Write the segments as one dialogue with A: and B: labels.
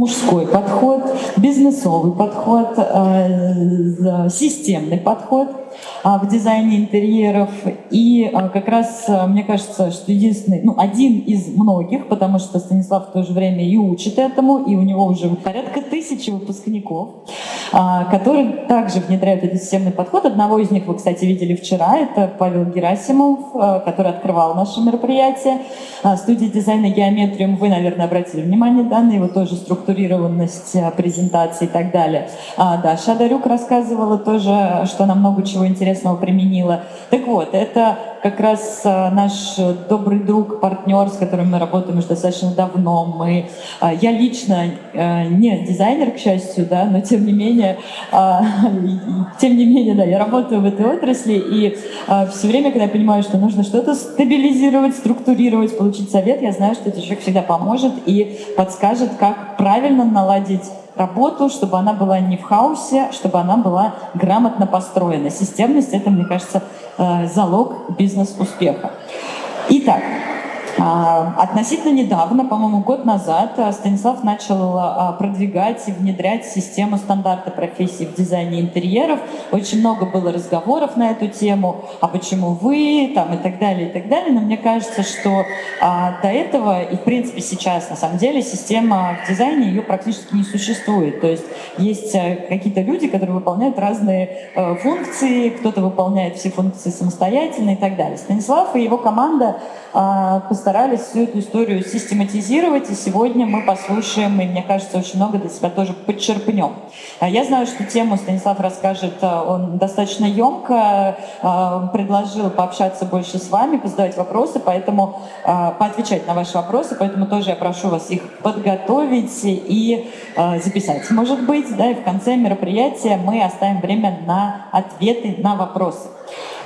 A: Мужской подход, бизнесовый подход, э, системный подход а, в дизайне интерьеров. И а, как раз мне кажется, что единственный, ну, один из многих, потому что Станислав в то же время и учит этому, и у него уже порядка тысячи выпускников, которые также внедряют этот системный подход. Одного из них вы, кстати, видели вчера, это Павел Герасимов, который открывал наше мероприятие. Студия дизайна «Геометриум», вы, наверное, обратили внимание да, на его тоже структурированность презентации и так далее. Да, Шадарюк рассказывала тоже, что она много чего интересного применила. Так вот, это как раз а, наш добрый друг, партнер, с которым мы работаем уже достаточно давно. Мы, а, я лично а, не дизайнер, к счастью, да, но тем не менее, тем не менее, да, я работаю в этой отрасли, и все время, когда я понимаю, что нужно что-то стабилизировать, структурировать, получить совет, я знаю, что этот человек всегда поможет и подскажет, как правильно наладить работу, чтобы она была не в хаосе, чтобы она была грамотно построена. Системность — это, мне кажется, э, залог бизнес-успеха. Итак, относительно недавно, по-моему, год назад, а, Станислав начал а, продвигать и внедрять систему стандарта профессий в дизайне интерьеров. Очень много было разговоров на эту тему, а почему вы, там, и так далее, и так далее. Но мне кажется, что до этого, и в принципе сейчас, на самом деле, система в дизайне, ее практически не существует. То есть есть какие-то люди, которые выполняют разные э, функции, кто-то выполняет все функции самостоятельно и так далее. Станислав и его команда постарались всю эту историю систематизировать, и сегодня мы послушаем, и мне кажется, очень много для себя тоже подчерпнем. А я знаю, что тему Станислав расскажет, а, он достаточно емко а, предложил пообщаться больше с вами, позадавать вопросы, поэтому поотвечать на ваши вопросы, поэтому тоже я прошу вас их подготовить и записать, может быть, да, и в конце мероприятия мы оставим время на ответы на вопросы.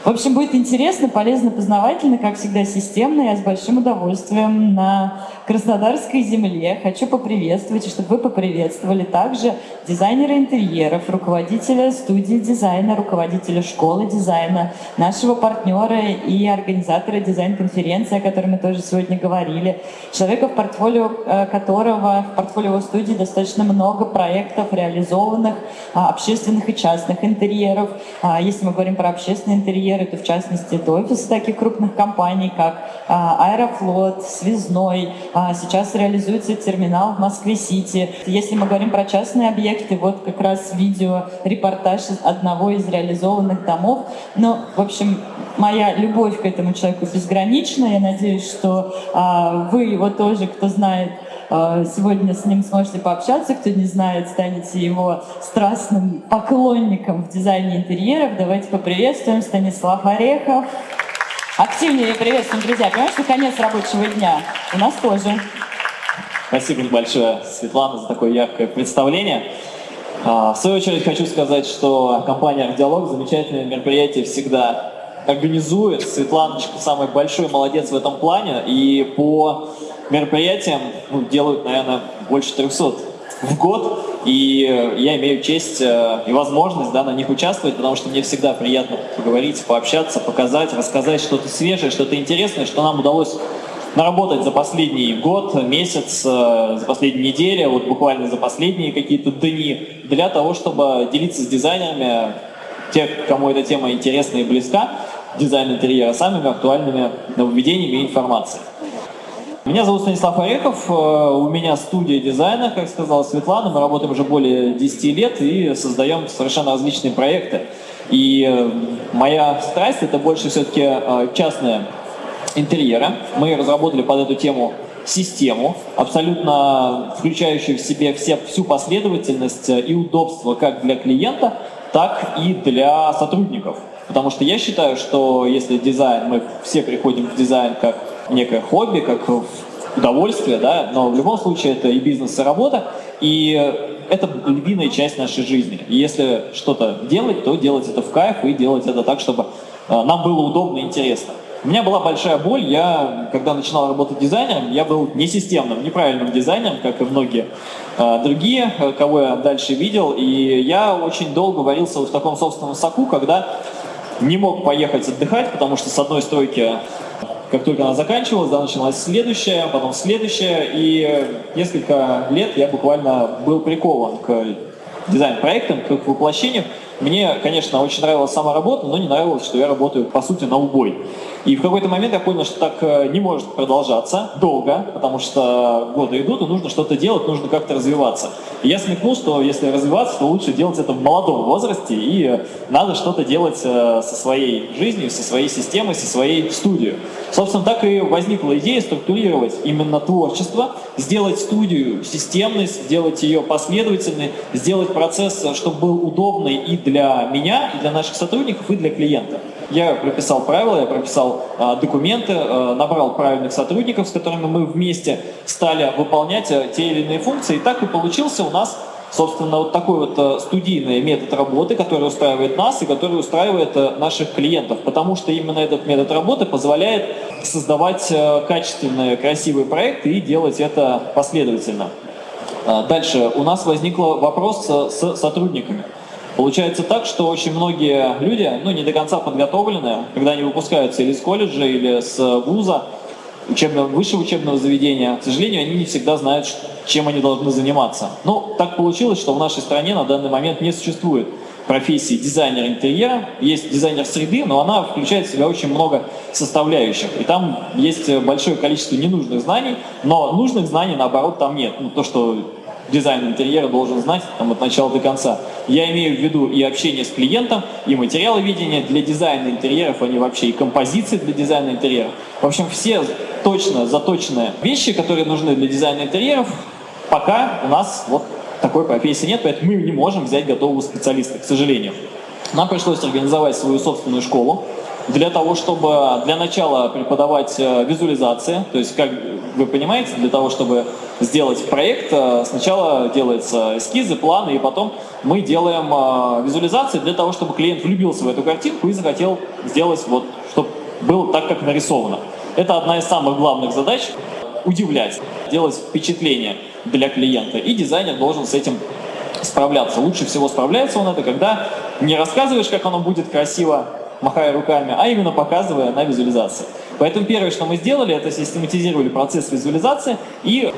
A: В общем, будет интересно, полезно, познавательно, как всегда, системно. Я с большим удовольствием на Краснодарской земле хочу поприветствовать, и чтобы вы поприветствовали также дизайнера интерьеров, руководителя студии дизайна, руководителя школы дизайна, нашего партнера и организатора дизайн-конференции, о которой мы тоже сегодня говорили, человека, в портфолио э, которого, в портфолио студии достаточно много проектов реализованных, а, общественных и частных интерьеров. А, если мы говорим про общественные интерьеры, примеры, то в частности это офисы таких крупных компаний, как а, Аэрофлот, Связной. А, сейчас реализуется терминал в Москве-Сити. Если мы говорим про частные объекты, вот как раз видео, репортаж одного из реализованных домов. Ну, в общем, моя любовь к этому человеку безгранична. Я надеюсь, что а, вы его тоже, кто знает, сегодня с ним сможете пообщаться. Кто не знает, станете его страстным поклонником в дизайне интерьеров. Давайте поприветствуем Станислав Орехов. Активнее приветствуем, друзья. Понимаешь, что конец рабочего дня. У нас тоже.
B: Спасибо большое, Светлана, за такое яркое представление. А, в свою очередь хочу сказать, что компания «Ардиалог» замечательное мероприятие всегда организует. Светланочка самый большой молодец в этом плане. И по мероприятиям ну, делают, наверное, больше 300 в год. И я имею честь э, и возможность да, на них участвовать, потому что мне всегда приятно поговорить, пообщаться, показать, рассказать что-то свежее, что-то интересное, что нам удалось наработать за последний год, месяц, э, за последние недели, вот буквально за последние какие-то дни, для того, чтобы делиться с дизайнерами, тех, кому эта тема интересна и близка, дизайн интерьера, самыми актуальными нововведениями и информацией. Меня зовут Станислав Орехов, э, у меня студия дизайна, как сказала Светлана, мы работаем уже более 10 лет и создаем совершенно различные проекты. И э, моя страсть это больше все-таки э, частные интерьеры. Мы разработали под эту тему систему, абсолютно включающую в себе все, всю последовательность и удобство как для клиента, так и для сотрудников. Потому что я считаю, что если дизайн, мы все приходим в дизайн как некое хобби, как удовольствие, да, но в любом случае это и бизнес, и работа, и это львиная часть нашей жизни. И если что-то делать, то делать это в кайф и делать это так, чтобы э, нам было удобно и интересно. У меня была большая боль, я, когда начинал работать дизайнером, я был несистемным, неправильным дизайнером, как и многие э, другие, э, кого я дальше видел, и я очень долго варился в таком собственном соку, когда не мог поехать отдыхать, потому что с одной стройки как только она заканчивалась, да, началась следующая, потом следующая, и несколько лет я буквально был прикован к дизайн-проектам, к их воплощению. Мне, конечно, очень нравилась сама работа, но не нравилось, что я работаю, по сути, на убой. И в какой-то момент я понял, что так э, не может продолжаться долго, потому что годы идут, и нужно что-то делать, нужно как-то развиваться. И я смекнул, что если развиваться, то лучше делать это в молодом возрасте, и надо что-то делать э, со своей жизнью, со своей системой, со своей студией. Собственно, так и возникла идея структурировать именно творчество, сделать студию системной, сделать ее последовательной, сделать процесс, чтобы был удобный и для меня, и для наших сотрудников, и для клиента. Я прописал правила, я прописал э, документы, э, набрал правильных сотрудников, с которыми мы вместе стали выполнять э, те или иные функции. И так и получился у нас, собственно, вот такой вот э, студийный метод работы, который устраивает нас и который устраивает э, наших клиентов. Потому что именно этот метод работы позволяет создавать э, качественные, красивые проекты и делать это последовательно. Дальше у нас возник вопрос с, сотрудниками. Получается так, что очень многие люди, ну, не до конца подготовлены, когда они выпускаются или с колледжа, или с вуза, учебного, высшего учебного заведения, к сожалению, они не всегда знают, чем они должны заниматься. Ну, так получилось, что в нашей стране на данный момент не существует профессии дизайнер интерьера. Есть дизайнер среды, но она включает в себя очень много составляющих. И там есть большое количество ненужных знаний, но нужных знаний, наоборот, там нет. Ну, то, что дизайн интерьера должен знать там, от начала до конца. Я имею в виду и общение с клиентом, и материалы видения для дизайна интерьеров, они вообще и композиции для дизайна интерьеров. В общем, все точно заточенные вещи, которые нужны для дизайна интерьеров, пока у нас вот такой профессии нет, поэтому мы не можем взять готового специалиста, к сожалению. Нам пришлось организовать свою собственную школу, для того, чтобы для начала преподавать э, визуализации, то есть, как вы понимаете, для того, чтобы сделать проект, э, сначала делаются эскизы, планы, и потом мы делаем э, визуализации для того, чтобы клиент влюбился в эту картинку и захотел сделать вот, чтобы было так, как нарисовано. Это одна из самых главных задач – удивлять, делать впечатление для клиента, и дизайнер должен с этим справляться. Лучше всего справляется он это, когда не рассказываешь, как оно будет красиво, махая руками, а именно показывая на визуализации. Поэтому первое, что мы сделали, это систематизировали процесс визуализации и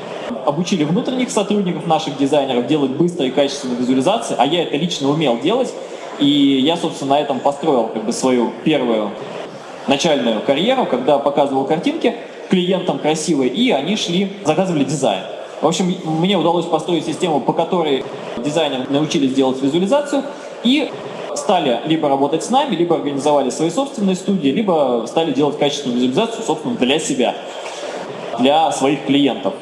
B: обучили внутренних сотрудников наших дизайнеров делать быстрые и качественные визуализации, а я это лично умел делать, и я, собственно, на этом построил как бы свою первую начальную карьеру, когда показывал картинки клиентам красивые, и они шли, заказывали дизайн. В общем, мне удалось построить систему, по которой дизайнеры научились делать визуализацию, и стали либо работать с нами, либо организовали свои собственные студии, либо стали делать качественную визуализацию, собственно, для себя, для своих клиентов.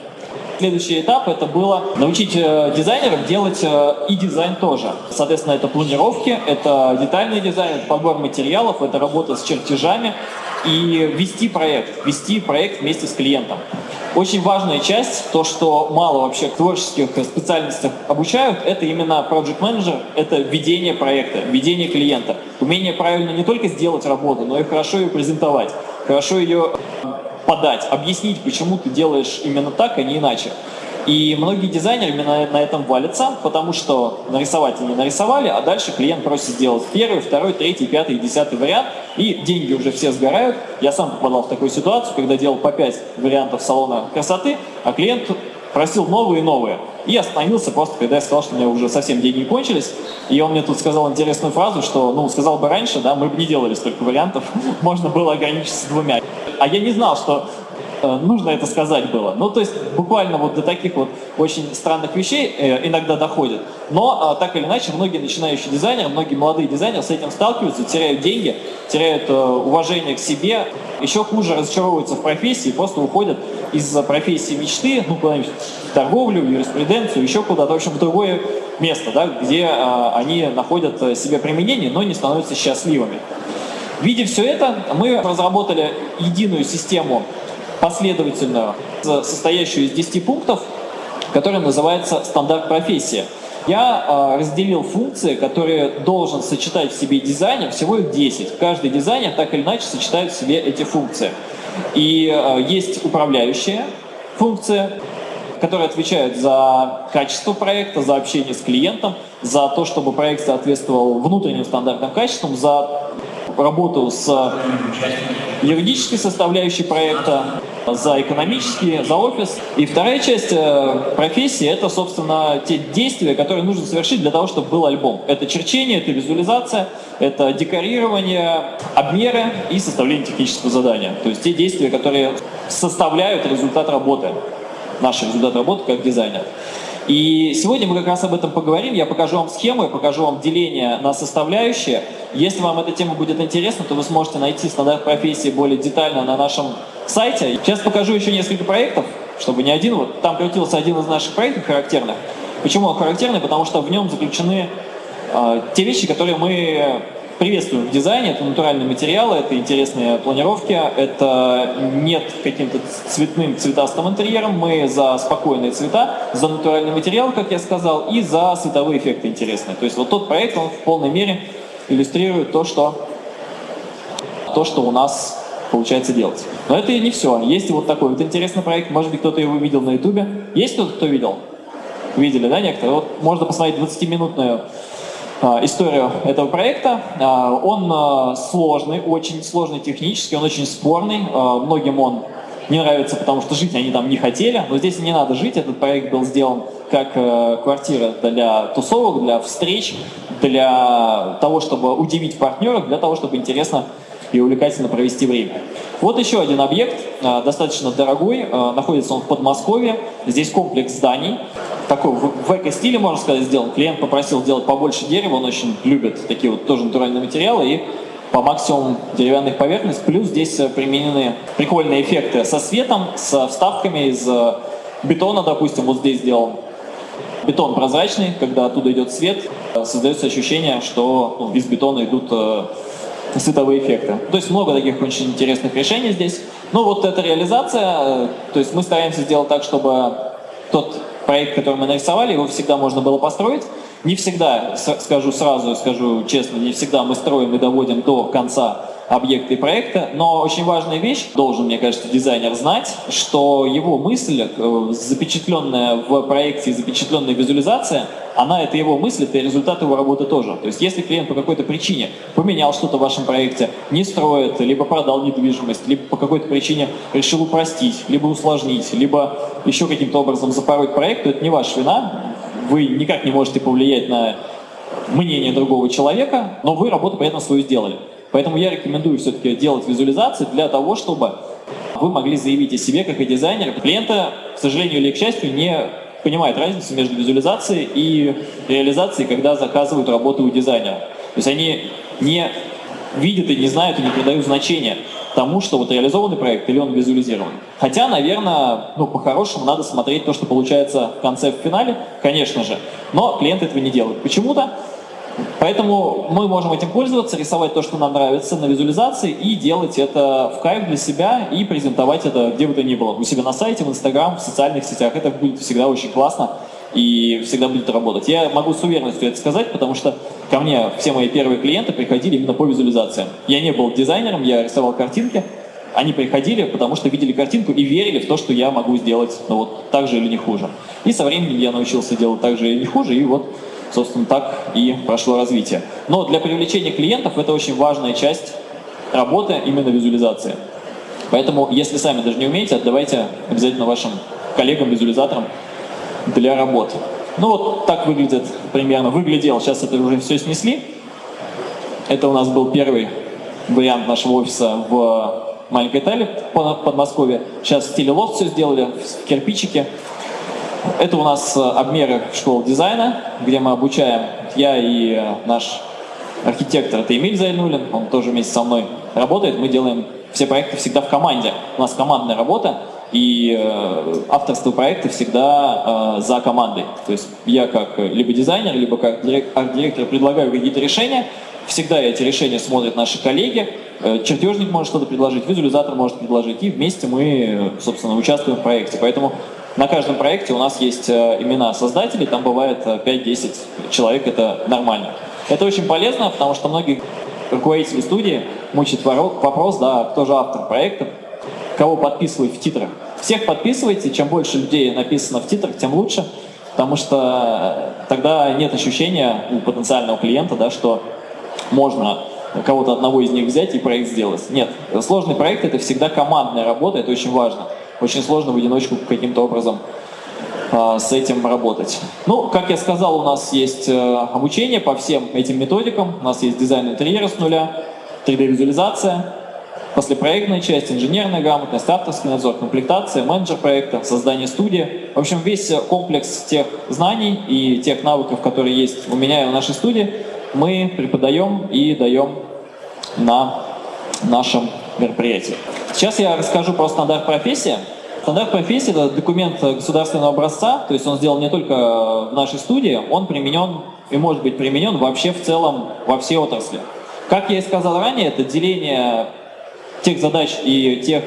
B: Следующий этап это было научить э, дизайнеров делать э, и дизайн тоже. Соответственно, это планировки, это детальный дизайн, это подбор материалов, это работа с чертежами и вести проект, вести проект вместе с клиентом. Очень важная часть, то, что мало вообще в творческих специальностях обучают, это именно project manager, это ведение проекта, ведение клиента. Умение правильно не только сделать работу, но и хорошо ее презентовать, хорошо ее подать, объяснить, почему ты делаешь именно так, а не иначе. И многие дизайнеры именно на этом валятся, потому что нарисовать они нарисовали, а дальше клиент просит сделать первый, второй, третий, пятый, десятый вариант, и деньги уже все сгорают. Я сам попадал в такую ситуацию, когда делал по пять вариантов салона красоты, а клиент просил новые и новые. И остановился просто, когда я сказал, что у меня уже совсем деньги кончились. И он мне тут сказал интересную фразу, что, ну, сказал бы раньше, да, мы бы не делали столько вариантов, можно было ограничиться двумя. А я не знал, что нужно это сказать было. Ну, то есть буквально вот до таких вот очень странных вещей э, иногда доходит. Но а, так или иначе, многие начинающие дизайнеры, многие молодые дизайнеры с этим сталкиваются, теряют деньги, теряют э, уважение к себе, еще хуже разочаровываются в профессии, просто уходят из профессии мечты, ну, куда-нибудь в торговлю, в юриспруденцию, еще куда-то, в общем, в другое место, да, где они находят себе применение, но не становятся счастливыми. Видя все это, мы разработали единую систему последовательную, состоящую из 10 пунктов, которая называется «Стандарт профессия». Я э, разделил функции, которые должен сочетать в себе дизайнер, всего их 10. Каждый дизайнер так или иначе сочетает в себе эти функции. И э, есть управляющая функция, которые отвечают за качество проекта, за общение с клиентом, за то, чтобы проект соответствовал внутренним стандартам качествам, за работу с юридической составляющей проекта, за экономический, за офис. И вторая часть э, профессии – это, собственно, те действия, которые нужно совершить для того, чтобы был альбом. Это черчение, это визуализация, это декорирование, обмеры и составление технического задания. То есть те действия, которые составляют результат работы, наш результат работы как дизайнер. И сегодня мы как раз об этом поговорим. Я покажу вам схему, я покажу вам деление на составляющие. Если вам эта тема будет интересна, то вы сможете найти стандарт профессии более детально на нашем сайте. Сейчас покажу еще несколько проектов, чтобы не один. Вот там крутился один из наших проектов характерных. Почему он характерный? Потому что в нем заключены э, те вещи, которые мы приветствуем в дизайне. Это натуральные материалы, это интересные планировки, это нет каким-то цветным, цветастым интерьером. Мы за спокойные цвета, за натуральный материал, как я сказал, и за световые эффекты интересные. То есть вот тот проект, он в полной мере иллюстрирует то, что, то, что у нас получается делать. Но это и не все. Есть вот такой вот интересный проект, может быть, кто-то его видел на ютубе. Есть кто-то, кто видел? Видели, да, некоторые? Вот можно посмотреть 20-минутную а, историю этого проекта. А, он а, сложный, очень сложный технически, он очень спорный. Многим он не нравится, потому что жить они там не хотели, но здесь не надо жить. Этот проект был сделан как э, квартира для тусовок, для встреч, для того, чтобы удивить партнеров, для того, чтобы интересно и увлекательно провести время. Вот еще один объект, достаточно дорогой, находится он в Подмосковье. Здесь комплекс зданий, такой в эко-стиле, можно сказать, сделан. Клиент попросил сделать побольше дерева, он очень любит такие вот тоже натуральные материалы, и по максимуму деревянных поверхностей, плюс здесь э, применены прикольные эффекты со светом, с вставками из э, бетона, допустим, вот здесь сделан. Бетон прозрачный, когда оттуда идет свет, э, создается ощущение, что ну, из бетона идут световые эффекты. То есть много таких очень интересных решений здесь. Ну вот эта реализация, то есть мы стараемся сделать так, чтобы тот проект, который мы нарисовали, его всегда можно было построить. Не всегда, скажу сразу, скажу честно, не всегда мы строим и доводим до конца объекты проекта, но очень важная вещь, должен, мне кажется, дизайнер знать, что его мысль, э, запечатленная в проекте, запечатленная визуализация, она это его мысль, это результат его работы тоже. То есть если клиент по какой-то причине поменял что-то в вашем проекте, не строит, либо продал недвижимость, либо по какой-то причине решил упростить, либо усложнить, либо еще каким-то образом запороть проект, то это не ваша вина, вы никак не можете повлиять на мнение другого человека, но вы работу при этом свою сделали. Поэтому я рекомендую все-таки делать визуализации для того, чтобы вы могли заявить о себе как и дизайнер. Клиента, к сожалению или к счастью, не понимает разницу между визуализацией и реализацией, когда заказывают работу у дизайнера. То есть они не видят и не знают и не придают значения тому, что вот реализованный проект или он визуализирован. Хотя, наверное, ну, по-хорошему надо смотреть то, что получается в конце, в финале, конечно же, но клиент этого не делает. Почему-то Поэтому мы можем этим пользоваться, рисовать то, что нам нравится на визуализации и делать это в кайф для себя и презентовать это где бы то ни было. У себя на сайте, в Инстаграм, в социальных сетях. Это будет всегда очень классно и всегда будет работать. Я могу с уверенностью это сказать, потому что ко мне все мои первые клиенты приходили именно по визуализациям. Я не был дизайнером, я рисовал картинки, они приходили, потому что видели картинку и верили в то, что я могу сделать ну, вот так же или не хуже. И со временем я научился делать так же или не хуже, и вот собственно, так и прошло развитие. Но для привлечения клиентов это очень важная часть работы именно визуализации. Поэтому, если сами даже не умеете, отдавайте обязательно вашим коллегам-визуализаторам для работы. Ну вот так выглядит примерно, выглядел, сейчас это уже все снесли. Это у нас был первый вариант нашего офиса в маленькой Италии, Подмосковье. Сейчас в стиле лофт все сделали, в кирпичике. Это у нас э, обмеры школы дизайна, где мы обучаем, я и э, наш архитектор, это Эмиль Зайнулин, он тоже вместе со мной работает, мы делаем все проекты всегда в команде. У нас командная работа, и э, авторство проекта всегда за командой. То есть я как либо дизайнер, либо как арт-директор предлагаю какие-то решения, всегда эти решения смотрят наши коллеги, чертежник может что-то предложить, визуализатор может предложить, и вместе мы, собственно, участвуем в проекте. Поэтому на каждом проекте у нас есть э, имена создателей, там бывает 5-10 э, человек, это нормально. Это очень полезно, потому что многие руководители студии мучают вопрос, да, кто же автор проекта, кого подписывать в титрах. Всех подписывайте, чем больше людей написано в титрах, тем лучше, потому что тогда нет ощущения у потенциального клиента, да, что можно кого-то одного из них взять и проект сделать. Нет, сложный проект это всегда командная работа, это очень важно. Очень сложно в одиночку каким-то образом а, с этим работать. Ну, как я сказал, у нас есть э, обучение по всем этим методикам. У нас есть дизайн интерьера с нуля, 3D-визуализация, послепроектная часть, инженерная грамотность, авторский надзор, комплектация, менеджер проекта, создание студии. В общем, весь комплекс тех знаний и тех навыков, которые есть у меня и в нашей студии, мы преподаем и даем на нашем мероприятии. Сейчас я расскажу про стандарт профессии. Стандарт профессии – это документ государственного образца, то есть он сделан не только в нашей студии, он применен и может быть применен вообще в целом во все отрасли. Как я и сказал ранее, это деление тех задач и тех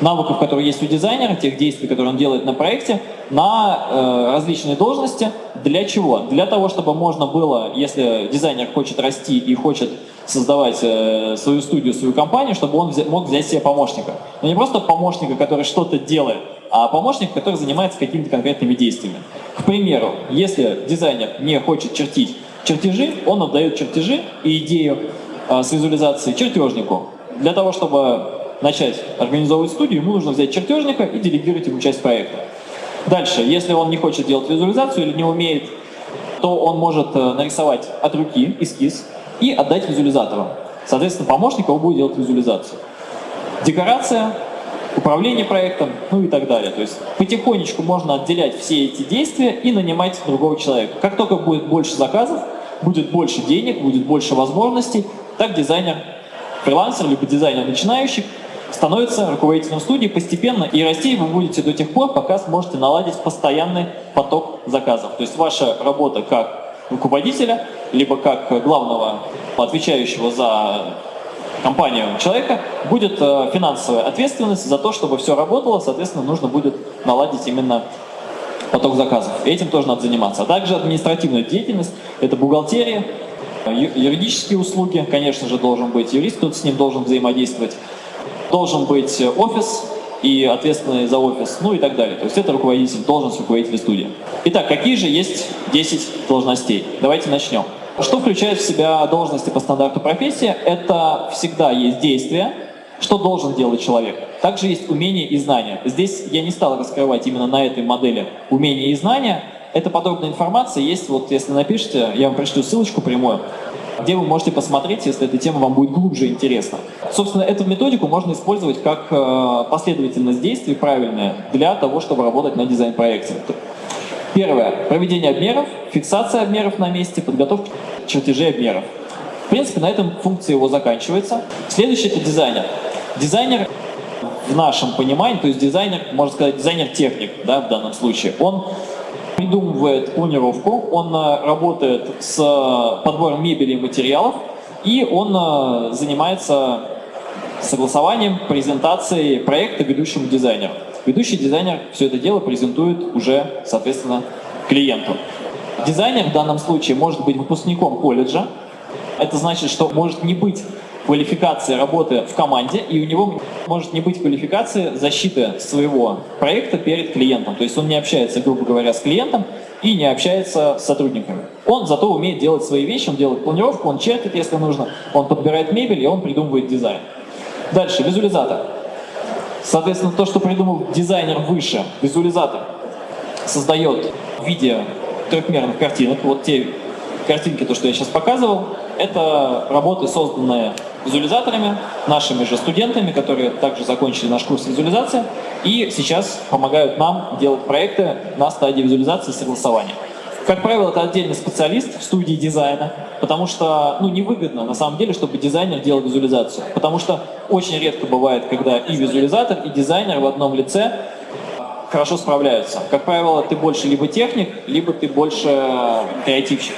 B: навыков, которые есть у дизайнера, тех действий, которые он делает на проекте, на э, различные должности. Для чего? Для того, чтобы можно было, если дизайнер хочет расти и хочет создавать э, свою студию, свою компанию, чтобы он взя мог взять себе помощника. Но не просто помощника, который что-то делает, а помощник, который занимается какими-то конкретными действиями. К примеру, если дизайнер не хочет чертить чертежи, он отдает чертежи и идею э, с визуализацией чертежнику. Для того, чтобы начать организовывать студию, ему нужно взять чертежника и делегировать ему часть проекта. Дальше, если он не хочет делать визуализацию или не умеет, то он может э, нарисовать от руки эскиз и отдать визуализатору. Соответственно, помощник его будет делать визуализацию. Декорация, управление проектом, ну и так далее. То есть потихонечку можно отделять все эти действия и нанимать другого человека. Как только будет больше заказов, будет больше денег, будет больше возможностей, так дизайнер, фрилансер, либо дизайнер начинающий становится руководителем студии постепенно, и расти вы будете до тех пор, пока сможете наладить постоянный поток заказов. То есть ваша работа как руководителя, либо как главного отвечающего за компанию человека, будет э, финансовая ответственность за то, чтобы все работало, соответственно, нужно будет наладить именно поток заказов. Этим тоже надо заниматься. А также административная деятельность, это бухгалтерия, юридические услуги, конечно же, должен быть юрист, кто-то с ним должен взаимодействовать, должен быть офис и ответственный за офис, ну и так далее. То есть это руководитель, должность руководителя студии. Итак, какие же есть 10 должностей? Давайте начнем. Что включает в себя должности по стандарту профессии? Это всегда есть действия, что должен делать человек. Также есть умения и знания. Здесь я не стал раскрывать именно на этой модели умения и знания. Эта подробная информация есть, вот если напишите, я вам пришлю ссылочку прямую, где вы можете посмотреть, если эта тема вам будет глубже интересна. Собственно, эту методику можно использовать как э, последовательность действий правильная для того, чтобы работать на дизайн-проекте. Первое. Проведение обмеров, фиксация обмеров на месте, подготовка чертежей обмеров. В принципе, на этом функция его заканчивается. Следующий – это дизайнер. Дизайнер в нашем понимании, то есть дизайнер, можно сказать, дизайнер-техник да, в данном случае, он придумывает планировку, он э, работает с э, подбором мебели и материалов, и он э, занимается согласованием, презентацией проекта ведущему дизайнеру. Ведущий дизайнер все это дело презентует уже, соответственно, клиенту. Дизайнер в данном случае может быть выпускником колледжа. Это значит, что может не быть квалификации работы в команде, и у него может не быть квалификации защиты своего проекта перед клиентом. То есть он не общается, грубо говоря, с клиентом и не общается с сотрудниками. Он зато умеет делать свои вещи, он делает планировку, он чертит, если нужно, он подбирает мебель и он придумывает дизайн. Дальше, визуализатор. Соответственно, то, что придумал дизайнер выше, визуализатор, создает в виде трехмерных картинок. Вот те картинки, то, что я сейчас показывал, это работы, созданные визуализаторами, нашими же студентами, которые также закончили наш курс визуализации и сейчас помогают нам делать проекты на стадии визуализации и согласования. Как правило, это отдельный специалист в студии дизайна, потому что ну, невыгодно на самом деле, чтобы дизайнер делал визуализацию. Потому что очень редко бывает, когда и визуализатор, и дизайнер в одном лице хорошо справляются. Как правило, ты больше либо техник, либо ты больше креативщик.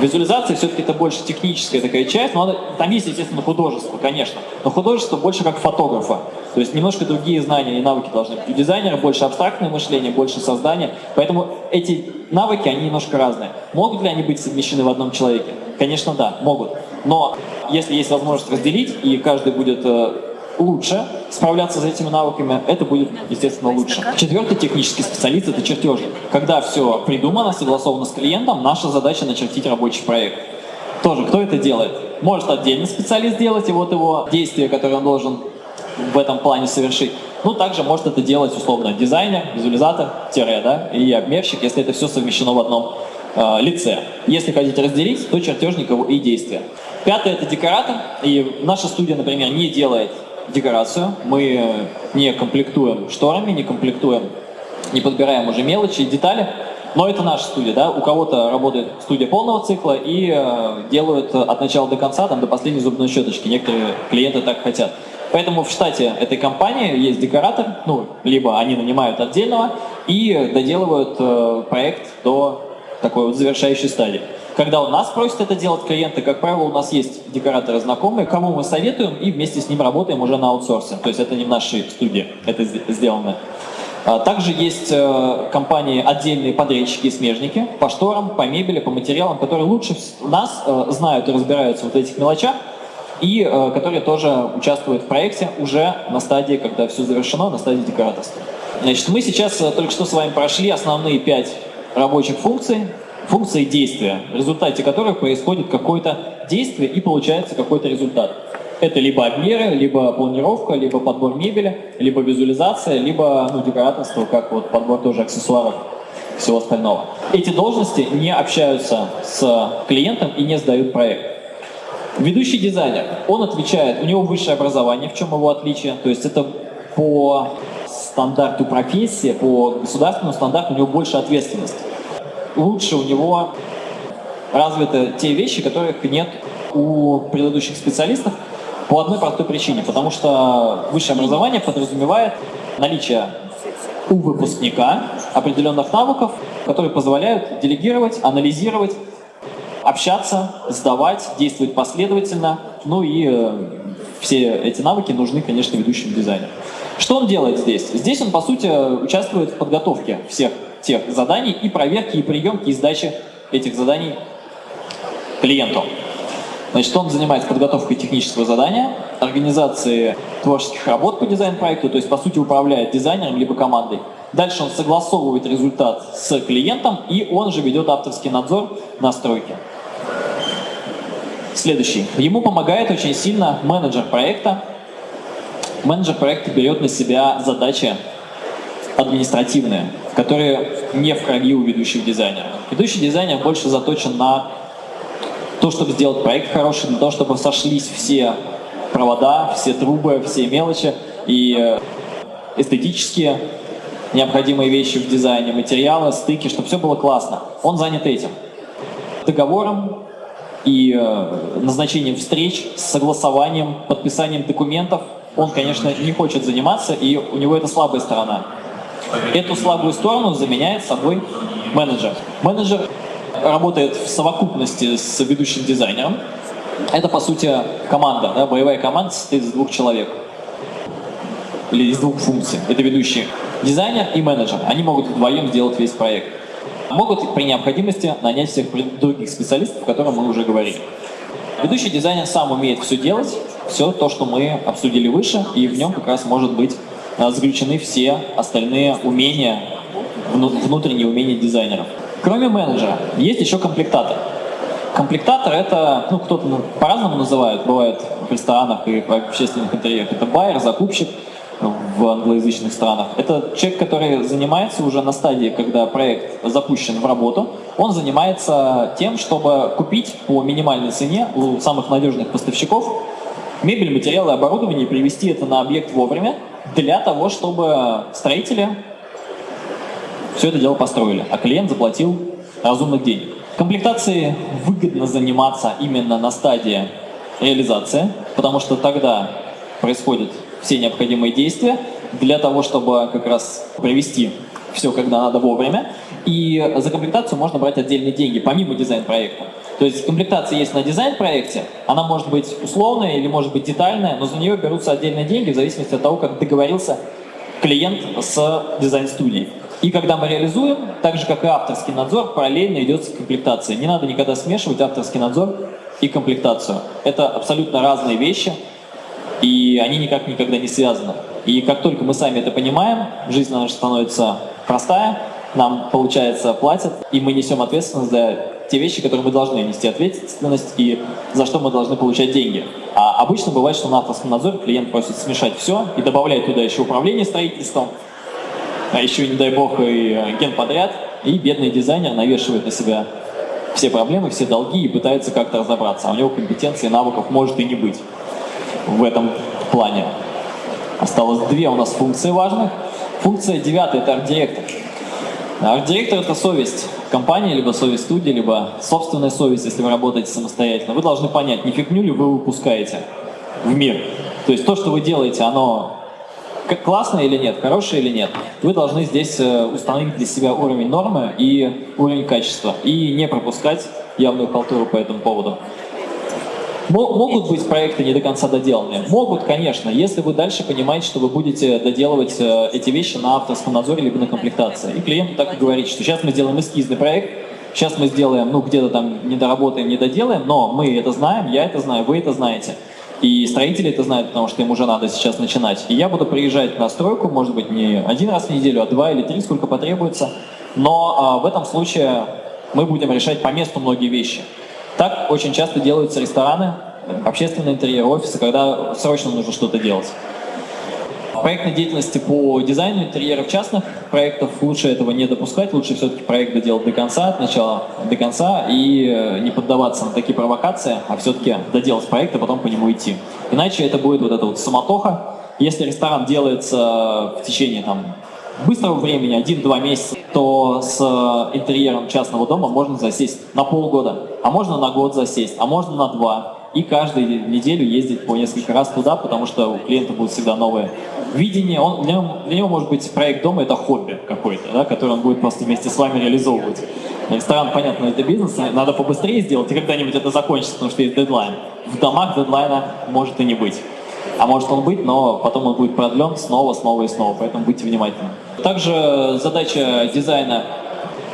B: Визуализация все-таки это больше техническая такая часть, но там есть, естественно, художество, конечно, но художество больше как фотографа, то есть немножко другие знания и навыки должны быть. У дизайнера больше абстрактное мышление, больше создания, поэтому эти навыки, они немножко разные. Могут ли они быть совмещены в одном человеке? Конечно, да, могут. Но если есть возможность разделить, и каждый будет э, лучше справляться с этими навыками, это будет, естественно, лучше. Четвертый технический специалист – это чертежник. Когда все придумано, согласовано с клиентом, наша задача начертить рабочий проект. тоже, кто это делает? Может отдельный специалист делать, и вот его действия, которые он должен в этом плане совершить. Ну, также может это делать, условно, дизайнер, визуализатор, тире, да, и обмерщик, если это все совмещено в одном э, лице. Если хотите разделить, то чертежник и действия. Пятое – это декоратор, и наша студия, например, не делает декорацию, мы не комплектуем шторами, не комплектуем, не подбираем уже мелочи и детали, но это наша студия, да, у кого-то работает студия полного цикла и э, делают от начала до конца, там, до последней зубной щеточки, некоторые клиенты так хотят. Поэтому в штате этой компании есть декоратор, ну, либо они нанимают отдельного и доделывают э, проект до такой вот завершающей стадии. Когда у нас просят это делать клиенты, как правило, у нас есть декораторы знакомые, кому мы советуем, и вместе с ним работаем уже на аутсорсе. То есть это не в нашей студии, это сделано. А также есть э, компании, отдельные подрядчики и смежники по шторам, по мебели, по материалам, которые лучше нас э, знают и разбираются в вот этих мелочах, и э, которые тоже участвуют в проекте уже на стадии, когда все завершено, на стадии декораторства. Значит, мы сейчас только что с вами прошли основные пять рабочих функций, функции действия, в результате которых происходит какое-то действие и получается какой-то результат. Это либо обмеры, либо планировка, либо подбор мебели, либо визуализация, либо ну, декораторство, как вот подбор тоже аксессуаров всего остального. Эти должности не общаются с клиентом и не сдают проект. Ведущий дизайнер, он отвечает, у него высшее образование, в чем его отличие, то есть это по стандарту профессии, по государственному стандарту у него больше ответственности лучше у него развиты те вещи, которых нет у предыдущих специалистов по одной простой причине, потому что высшее образование подразумевает наличие у выпускника определенных навыков, которые позволяют делегировать, анализировать, общаться, сдавать, действовать последовательно. Ну и э, все эти навыки нужны, конечно, ведущим дизайнерам. Что он делает здесь? Здесь он, по сути, участвует в подготовке всех тех заданий и проверки, и приемки, и сдачи этих заданий клиенту. Значит, он занимается подготовкой технического задания, организацией творческих работ по дизайн-проекту, то есть, по сути, управляет дизайнером либо командой. Дальше он согласовывает результат с клиентом, и он же ведет авторский надзор на стройке. Следующий. Ему помогает очень сильно менеджер проекта. Менеджер проекта берет на себя задачи административные которые не в крови у ведущих дизайнеров. Ведущий дизайнер больше заточен на то, чтобы сделать проект хороший, для того, чтобы сошлись все провода, все трубы, все мелочи и э, эстетические необходимые вещи в дизайне, материалы, стыки, чтобы все было классно. Он занят этим. Договором и э, назначением встреч, согласованием, подписанием документов он, конечно, не хочет заниматься, и у него это слабая сторона. Эту слабую сторону заменяет собой менеджер. Менеджер работает в совокупности с ведущим дизайнером. Это, по сути, команда, да, боевая команда состоит из двух человек. Или из двух функций. Это ведущий дизайнер и менеджер. Они могут вдвоем сделать весь проект. Могут при необходимости нанять всех других специалистов, о которых мы уже говорили. Ведущий дизайнер сам умеет все делать, все то, что мы обсудили выше, и в нем как раз может быть заключены все остальные умения, внутренние умения дизайнеров. Кроме менеджера, есть еще комплектатор. Комплектатор это, ну, кто-то по-разному называют, бывает в ресторанах и в общественных интерьерах. Это байер, закупщик в англоязычных странах. Это человек, который занимается уже на стадии, когда проект запущен в работу. Он занимается тем, чтобы купить по минимальной цене у самых надежных поставщиков мебель, материалы, оборудование и привести это на объект вовремя, для того, чтобы строители все это дело построили, а клиент заплатил разумных денег. Комплектацией выгодно заниматься именно на стадии реализации, потому что тогда происходят все необходимые действия для того, чтобы как раз привести все, когда надо вовремя. И за комплектацию можно брать отдельные деньги, помимо дизайн-проекта. То есть комплектация есть на дизайн-проекте, она может быть условная или может быть детальная, но за нее берутся отдельные деньги в зависимости от того, как договорился клиент с дизайн-студией. И когда мы реализуем, так же как и авторский надзор, параллельно идет комплектация. Не надо никогда смешивать авторский надзор и комплектацию. Это абсолютно разные вещи, и они никак никогда не связаны. И как только мы сами это понимаем, жизнь наша становится простая, нам, получается, платят, и мы несем ответственность за те вещи, которые мы должны нести ответственность и за что мы должны получать деньги. А обычно бывает, что на авторском надзоре клиент просит смешать все и добавляет туда еще управление строительством, а еще, не дай бог, и генподряд, и бедный дизайнер навешивает на себя все проблемы, все долги и пытается как-то разобраться. А у него компетенции, навыков может и не быть в этом плане. Осталось две у нас функции важных. Функция девятая – это арт-директор. Арт-директор – это совесть компании, либо совесть студии, либо собственная совесть, если вы работаете самостоятельно. Вы должны понять, не фигню ли вы выпускаете в мир. То есть то, что вы делаете, оно классное или нет, хорошее или нет. Вы должны здесь э, установить для себя уровень нормы и уровень качества. И не пропускать явную халтуру по этому поводу. Могут быть проекты не до конца доделанные? Могут, конечно, если вы дальше понимаете, что вы будете доделывать э, эти вещи на авторском надзоре либо на комплектации. И клиенту так и говорить, что сейчас мы сделаем эскизный проект, сейчас мы сделаем, ну где-то там не доработаем, не доделаем, но мы это знаем, я это знаю, вы это знаете. И строители это знают, потому что им уже надо сейчас начинать. И я буду приезжать на стройку, может быть, не один раз в неделю, а два или три, сколько потребуется. Но а, в этом случае мы будем решать по месту многие вещи. Так очень часто делаются рестораны, общественные интерьеры, офисы, когда срочно нужно что-то делать. Проектной деятельности по дизайну интерьеров частных проектов лучше этого не допускать, лучше все-таки проект доделать до конца, от начала до конца и э, не поддаваться на такие провокации, а все-таки доделать проект, а потом по нему идти. Иначе это будет вот эта вот самотоха. Если ресторан делается в течение там, быстрого времени, один-два месяца, то с э, интерьером частного дома можно засесть на полгода, а можно на год засесть, а можно на два. И каждую неделю ездить по несколько раз туда, потому что у клиента будет всегда новое видение. Он, для, него, для него может быть проект дома это хобби какой-то, да, который он будет просто вместе с вами реализовывать. Ресторан, понятно, это бизнес, надо побыстрее сделать, и когда-нибудь это закончится, потому что есть дедлайн. В домах дедлайна может и не быть. А может он быть, но потом он будет продлен снова, снова и снова, поэтому будьте внимательны. Также задача дизайна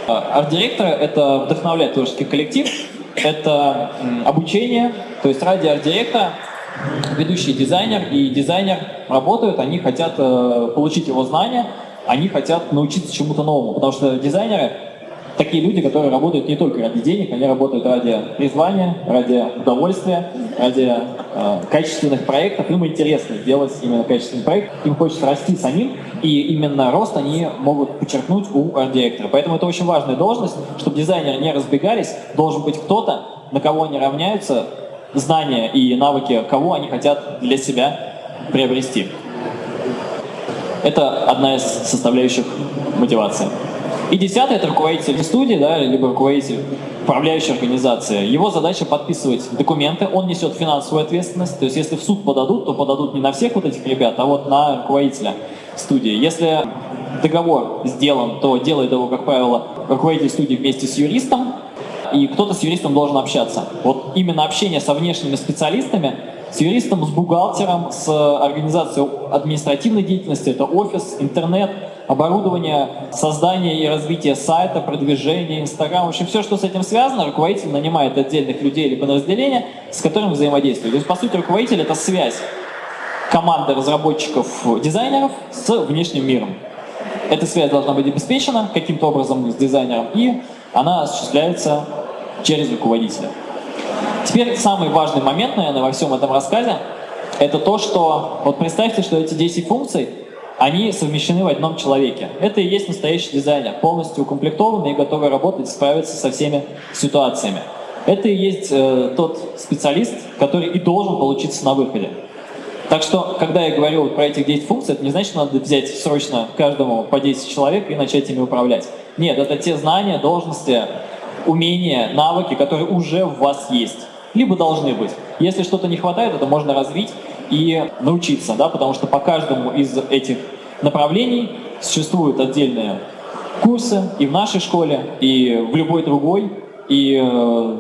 B: э, арт-директора – это вдохновлять творческий коллектив, это обучение, то есть ради арт-директора ведущий дизайнер и дизайнер работают, они хотят э, получить его знания, они хотят научиться чему-то новому, потому что дизайнеры такие люди, которые работают не только ради денег, они работают ради призвания, ради удовольствия, ради э, качественных проектов. Им интересно делать именно качественный проект, им хочется расти самим, и именно рост они могут подчеркнуть у арт-директора. Поэтому это очень важная должность, чтобы дизайнеры не разбегались, должен быть кто-то, на кого они равняются, знания и навыки, кого они хотят для себя приобрести. Это одна из составляющих мотивации. И десятое – это руководитель студии, да, либо руководитель управляющей организации. Его задача подписывать документы, он несет финансовую ответственность. То есть если в суд подадут, то подадут не на всех вот этих ребят, а вот на руководителя студии. Если договор сделан, то делает его, как правило, руководитель студии вместе с юристом, и кто-то с юристом должен общаться. Вот именно общение со внешними специалистами, с юристом, с бухгалтером, с организацией административной деятельности, это офис, интернет, оборудование, создание и развитие сайта, продвижение, Инстаграм, в общем, все, что с этим связано, руководитель нанимает отдельных людей или подразделения, с которыми взаимодействует. То есть, по сути, руководитель — это связь команды разработчиков, дизайнеров с внешним миром. Эта связь должна быть обеспечена каким-то образом с дизайнером, и она осуществляется через руководителя. Теперь самый важный момент, наверное, во всем этом рассказе, это то, что, вот представьте, что эти 10 функций, они совмещены в одном человеке. Это и есть настоящий дизайнер, полностью укомплектованный и готовый работать, справиться со всеми ситуациями. Это и есть э, тот специалист, который и должен получиться на выходе. Так что, когда я говорю про этих 10 функций, это не значит, что надо взять срочно каждому по 10 человек и начать ими управлять. Нет, это те знания, должности, умения, навыки, которые уже в вас есть, либо должны быть. Если что-то не хватает, это можно развить и научиться, да, потому что по каждому из этих направлений существуют отдельные курсы и в нашей школе, и в любой другой, и э,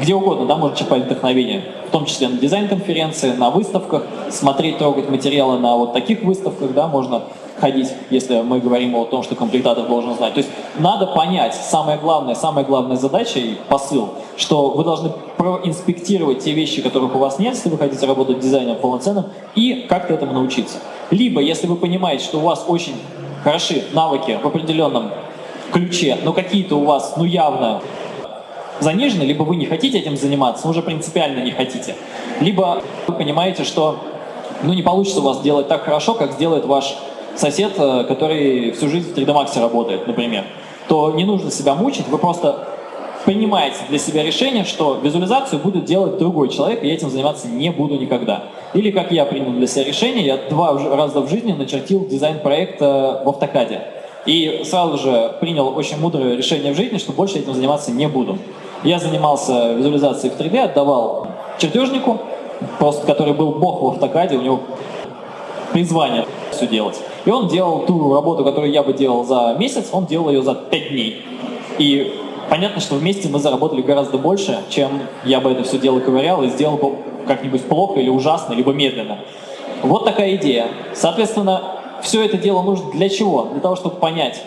B: где угодно, да, можно черпать вдохновение, в том числе на дизайн-конференции, на выставках, смотреть, трогать материалы на вот таких выставках, да, можно ходить, если мы говорим о том, что комплектатор должен знать. То есть надо понять, самое главное, самая главная задача и посыл, что вы должны проинспектировать те вещи, которых у вас нет, если вы хотите работать дизайнером полноценным, и как-то этому научиться. Либо, если вы понимаете, что у вас очень хороши навыки в определенном ключе, но какие-то у вас, ну явно, занижены, либо вы не хотите этим заниматься, уже принципиально не хотите, либо вы понимаете, что ну, не получится у вас делать так хорошо, как сделает ваш сосед, э, который всю жизнь в 3D Max работает, например, то не нужно себя мучить, вы просто принимаете для себя решение, что визуализацию будет делать другой человек, и я этим заниматься не буду никогда. Или как я принял для себя решение, я два раза в жизни начертил дизайн-проект в автокаде. И сразу же принял очень мудрое решение в жизни, что больше этим заниматься не буду. Я занимался визуализацией в 3D, отдавал чертежнику, просто который был бог в автокаде, у него призвание все делать. И он делал ту работу, которую я бы делал за месяц, он делал ее за 5 дней. И понятно, что вместе мы заработали гораздо больше, чем я бы это все дело ковырял и сделал бы как-нибудь плохо или ужасно, либо медленно. Вот такая идея. Соответственно, все это дело нужно для чего? Для того, чтобы понять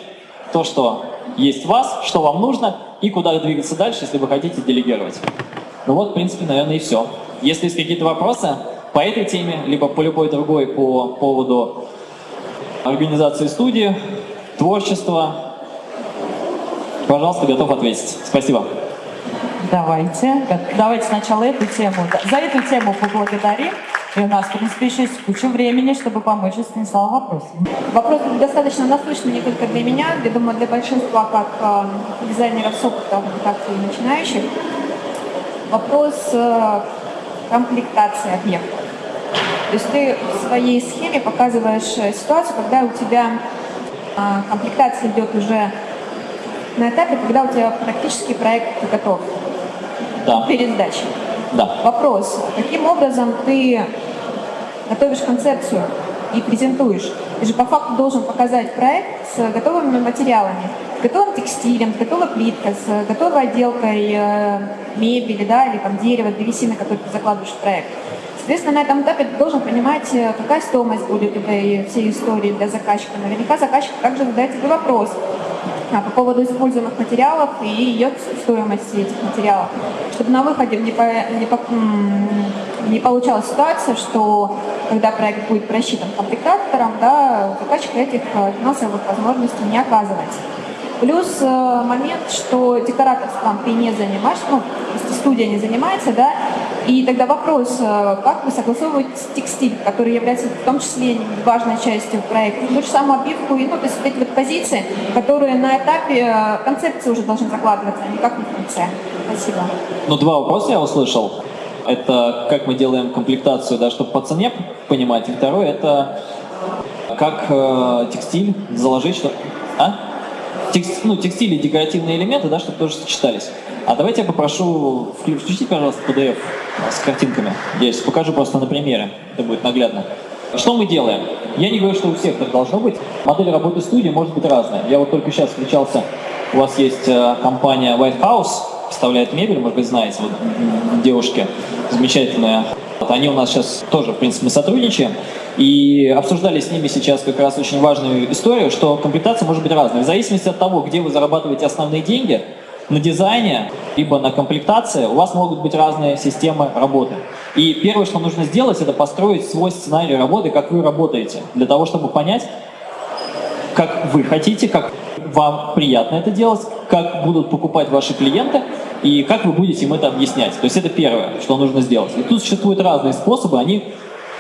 B: то, что есть вас, что вам нужно и куда двигаться дальше, если вы хотите делегировать. Ну вот, в принципе, наверное, и все. Если есть какие-то вопросы по этой теме, либо по любой другой по поводу организации студии, творчества, пожалуйста, готов ответить. Спасибо.
A: Давайте. Давайте сначала эту тему. За эту тему поблагодарим. И у нас, в принципе, еще есть куча времени, чтобы помочь Станиславу вопросу.
C: Вопрос достаточно насущный не только для меня, я думаю, для большинства как э, дизайнеров с опытом, так и начинающих. Вопрос э, комплектации объектов. То есть ты в своей схеме показываешь э, ситуацию, когда у тебя э, комплектация идет уже на этапе, когда у тебя практически проект готов
B: да.
C: перед сдачей.
B: Да.
C: Вопрос, каким образом ты готовишь концепцию и презентуешь? Ты же по факту должен показать проект с готовыми материалами, с готовым текстилем, с готовой плиткой, с готовой отделкой э, мебели, да, или там дерева, древесины, которые ты закладываешь в проект. Соответственно, на этом этапе должен понимать, э, какая стоимость будет этой всей истории для заказчика. Наверняка заказчик также задает тебе вопрос, а, по поводу используемых материалов и ее стоимости этих материалов, чтобы на выходе не, по, не, по, не получалась ситуация, что когда проект будет просчитан комплектатором, да, у заказчика этих э, финансовых возможностей не оказывается. Плюс э, момент, что декораторством ты не занимаешься, ну, студия не занимается, да, и тогда вопрос, э, как вы согласовываете текстиль, который является в том числе важной частью проекта, ту же самую обивку, и, ну, то есть вот эти вот позиции, которые на этапе э, концепции уже должны закладываться, а не как на конце. Спасибо.
B: Ну, два вопроса я услышал. Это как мы делаем комплектацию, да, чтобы по цене понимать. И второе, это как э, текстиль заложить, что... А? Текст, ну, текстиль и декоративные элементы, да, чтобы тоже сочетались. А давайте я попрошу включить, пожалуйста, PDF с картинками. Я сейчас покажу просто на примере, это будет наглядно. Что мы делаем? Я не говорю, что у всех так должно быть. Модель работы студии может быть разная. Я вот только сейчас встречался, у вас есть э, компания White House, поставляет мебель, может быть, знаете, вот девушки замечательные. Они у нас сейчас тоже, в принципе, мы сотрудничаем. И обсуждали с ними сейчас как раз очень важную историю, что комплектация может быть разной. В зависимости от того, где вы зарабатываете основные деньги, на дизайне, либо на комплектации у вас могут быть разные системы работы. И первое, что нужно сделать, это построить свой сценарий работы, как вы работаете, для того, чтобы понять, как вы хотите, как вам приятно это делать, как будут покупать ваши клиенты и как вы будете им это объяснять. То есть это первое, что нужно сделать. И тут существуют разные способы, они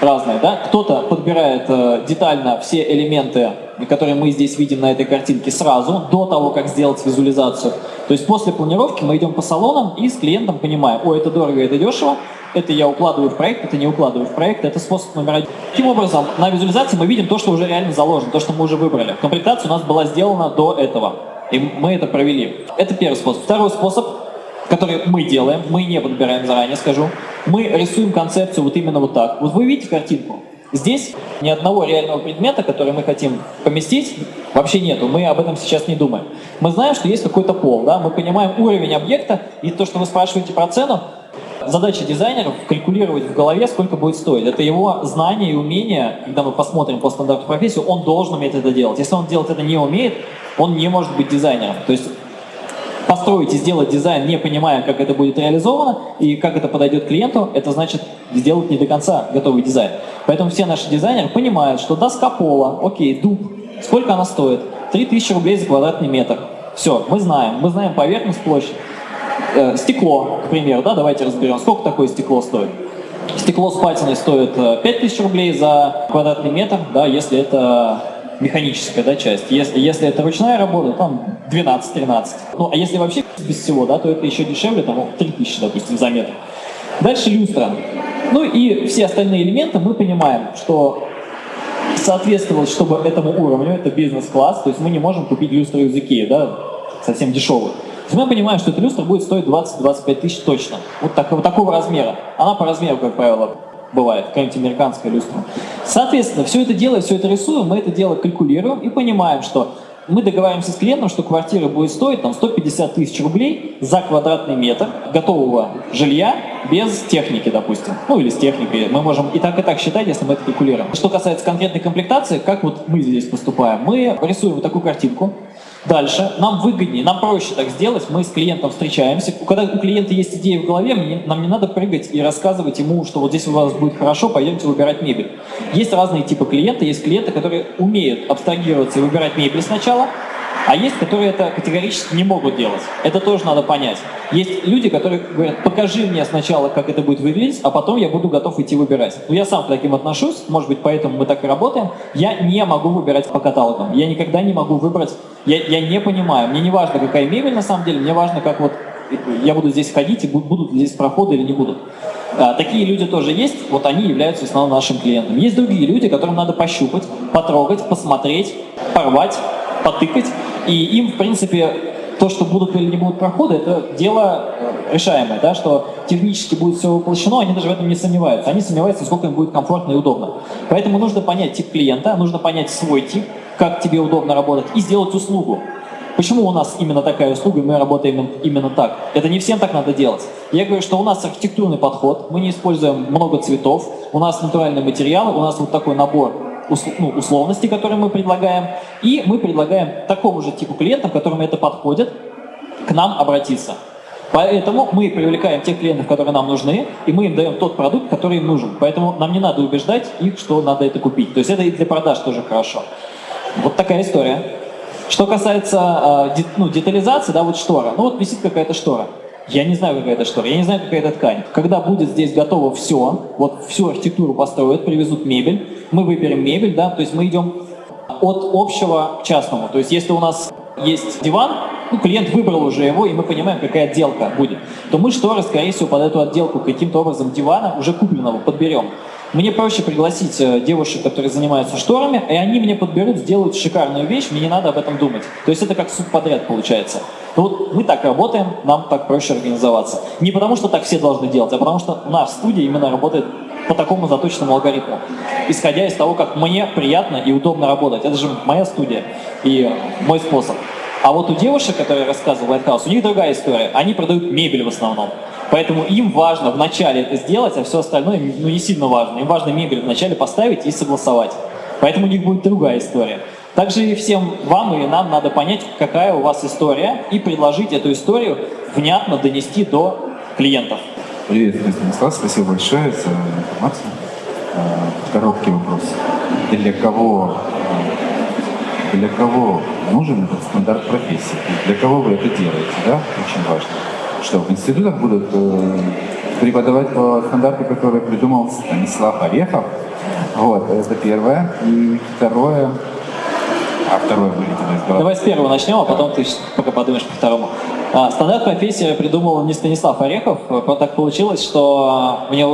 B: разные. Да? Кто-то подбирает э, детально все элементы, которые мы здесь видим на этой картинке сразу, до того, как сделать визуализацию. То есть после планировки мы идем по салонам и с клиентом понимаем, о, это дорого, это дешево, это я укладываю в проект, это не укладываю в проект, это способ номер один. Таким образом, на визуализации мы видим то, что уже реально заложено, то, что мы уже выбрали. Комплектация у нас была сделана до этого, и мы это провели. Это первый способ. Второй способ, который мы делаем, мы не подбираем заранее, скажу, мы рисуем концепцию вот именно вот так. Вот вы видите картинку? Здесь ни одного реального предмета, который мы хотим поместить, вообще нету. Мы об этом сейчас не думаем. Мы знаем, что есть какой-то пол, да? мы понимаем уровень объекта, и то, что вы спрашиваете про цену, задача дизайнеров калькулировать в голове, сколько будет стоить. Это его знание и умение, когда мы посмотрим по стандарту профессии, он должен уметь это делать. Если он делать это не умеет, он не может быть дизайнером. То есть построить и сделать дизайн, не понимая, как это будет реализовано и как это подойдет клиенту, это значит сделать не до конца готовый дизайн. Поэтому все наши дизайнеры понимают, что доска пола, окей, дуб, сколько она стоит? 3000 рублей за квадратный метр. Все, мы знаем, мы знаем поверхность, площадь. Э, стекло, к примеру, да, давайте разберем, сколько такое стекло стоит. Стекло с патиной стоит 5000 э, рублей за квадратный метр, да, если это механическая да, часть. Если, если это ручная работа, там 12-13. Ну, а если вообще без всего, да, то это еще дешевле, там 3000, допустим, за метр. Дальше люстра. Ну и все остальные элементы мы понимаем, что соответствовать, чтобы этому уровню, это бизнес-класс, то есть мы не можем купить люстру из Икеи, да, совсем дешевую. То есть мы понимаем, что эта люстра будет стоить 20-25 тысяч точно. Вот, так, вот такого размера. Она по размеру, как правило, бывает, какая-нибудь американская люстра. Соответственно, все это дело, все это рисуем, мы это дело калькулируем и понимаем, что мы договариваемся с клиентом, что квартира будет стоить там, 150 тысяч рублей за квадратный метр готового жилья без техники, допустим. Ну или с техникой. Мы можем и так, и так считать, если мы это калькулируем. Что касается конкретной комплектации, как вот мы здесь поступаем? Мы рисуем вот такую картинку, Дальше, нам выгоднее, нам проще так сделать, мы с клиентом встречаемся. Когда у клиента есть идея в голове, нам не надо прыгать и рассказывать ему, что вот здесь у вас будет хорошо, пойдемте выбирать мебель. Есть разные типы клиента, есть клиенты, которые умеют абстрагироваться и выбирать мебель сначала, а есть, которые это категорически не могут делать. Это тоже надо понять. Есть люди, которые говорят, покажи мне сначала, как это будет выглядеть, а потом я буду готов идти выбирать. Но я сам к таким отношусь, может быть, поэтому мы так и работаем. Я не могу выбирать по каталогам. Я никогда не могу выбрать, я, я не понимаю. Мне не важно, какая мебель на самом деле, мне важно, как вот я буду здесь ходить, и будут ли здесь проходы или не будут. А, такие люди тоже есть, вот они являются основным нашим клиентом. Есть другие люди, которым надо пощупать, потрогать, посмотреть, порвать, потыкать, и им, в принципе, то, что будут или не будут проходы, это дело э, решаемое, да, что технически будет все воплощено, они даже в этом не сомневаются. Они сомневаются, сколько им будет комфортно и удобно. Поэтому нужно понять тип клиента, нужно понять свой тип, как тебе удобно работать, и сделать услугу. Почему у нас именно такая услуга, и мы работаем именно так? Это не всем так надо делать. Я говорю, что у нас архитектурный подход, мы не используем много цветов, у нас натуральные материалы, у нас вот такой набор ну, условности, которые мы предлагаем, и мы предлагаем такому же типу клиентам, которым это подходит, к нам обратиться. Поэтому мы привлекаем тех клиентов, которые нам нужны, и мы им даем тот продукт, который им нужен. Поэтому нам не надо убеждать их, что надо это купить. То есть это и для продаж тоже хорошо. Вот такая история. Что касается э, ну, детализации, да, вот штора. Ну вот висит какая-то штора. Я не знаю, какая это штора, я не знаю, какая это ткань. Когда будет здесь готово все, вот всю архитектуру построят, привезут мебель, мы выберем мебель, да, то есть мы идем от общего к частному. То есть если у нас есть диван, ну, клиент выбрал уже его, и мы понимаем, какая отделка будет, то мы шторы, скорее всего, под эту отделку каким-то образом дивана уже купленного подберем. Мне проще пригласить э, девушек, которые занимаются шторами, и они мне подберут, сделают шикарную вещь, мне не надо об этом думать. То есть это как субподряд получается. Ну вот мы так работаем, нам так проще организоваться. Не потому, что так все должны делать, а потому что нас студия именно работает по такому заточенному алгоритму, исходя из того, как мне приятно и удобно работать. Это же моя студия и мой способ. А вот у девушек, которые рассказывал Lighthouse, у них другая история. Они продают мебель в основном. Поэтому им важно вначале это сделать, а все остальное ну, не сильно важно. Им важно мебель вначале поставить и согласовать. Поэтому у них будет другая история. Также и всем вам и нам надо понять, какая у вас история, и предложить эту историю внятно донести до клиентов.
D: Привет, Станислав, спасибо большое за информацию. А, короткий вопрос. Для кого, для кого нужен этот стандарт профессии? Для кого вы это делаете, да? Очень важно. Что, в институтах будут э, преподавать по стандарту, который придумал Станислав Орехов? Вот, это первое. И второе, а второе вылетело из головы.
B: Давай с первого начнем, а потом ты пока подумаешь по второму. А, стандарт профессии придумал не Станислав Орехов. Так получилось, что мне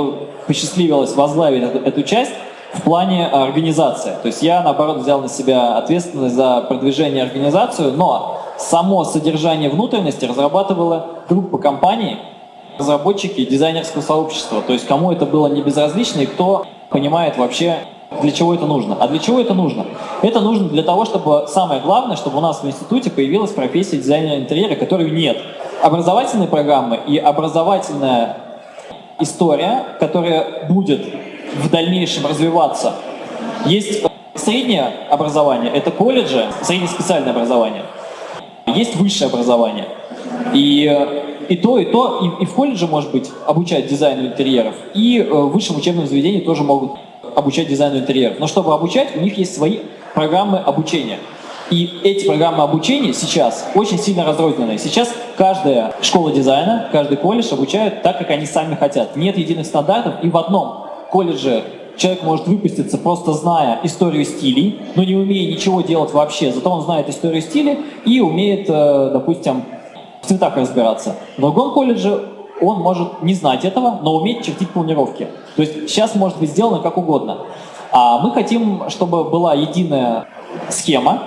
B: посчастливилось возглавить эту, эту часть в плане организации. То есть я, наоборот, взял на себя ответственность за продвижение организацию, но само содержание внутренности разрабатывала группа компаний, разработчики дизайнерского сообщества. То есть кому это было не безразлично и кто понимает вообще для чего это нужно? А для чего это нужно? Это нужно для того, чтобы, самое главное, чтобы у нас в институте появилась профессия дизайнера интерьера, которой нет. Образовательные программы и образовательная история, которая будет в дальнейшем развиваться. Есть среднее образование, это колледжи, среднеспециальное образование. Есть высшее образование. И и то, и то, и, и в колледже, может быть, обучать дизайну интерьеров, и э, в высшем учебном заведении тоже могут обучать дизайну интерьеров. Но чтобы обучать, у них есть свои программы обучения. И эти программы обучения сейчас очень сильно разрозненные. Сейчас каждая школа дизайна, каждый колледж обучают так, как они сами хотят. Нет единых стандартов, и в одном колледже человек может выпуститься, просто зная историю стилей, но не умея ничего делать вообще. Зато он знает историю стилей и умеет, э, допустим, в цветах разбираться. В другом колледже он может не знать этого, но уметь чертить планировки. То есть сейчас может быть сделано как угодно. А мы хотим, чтобы была единая схема,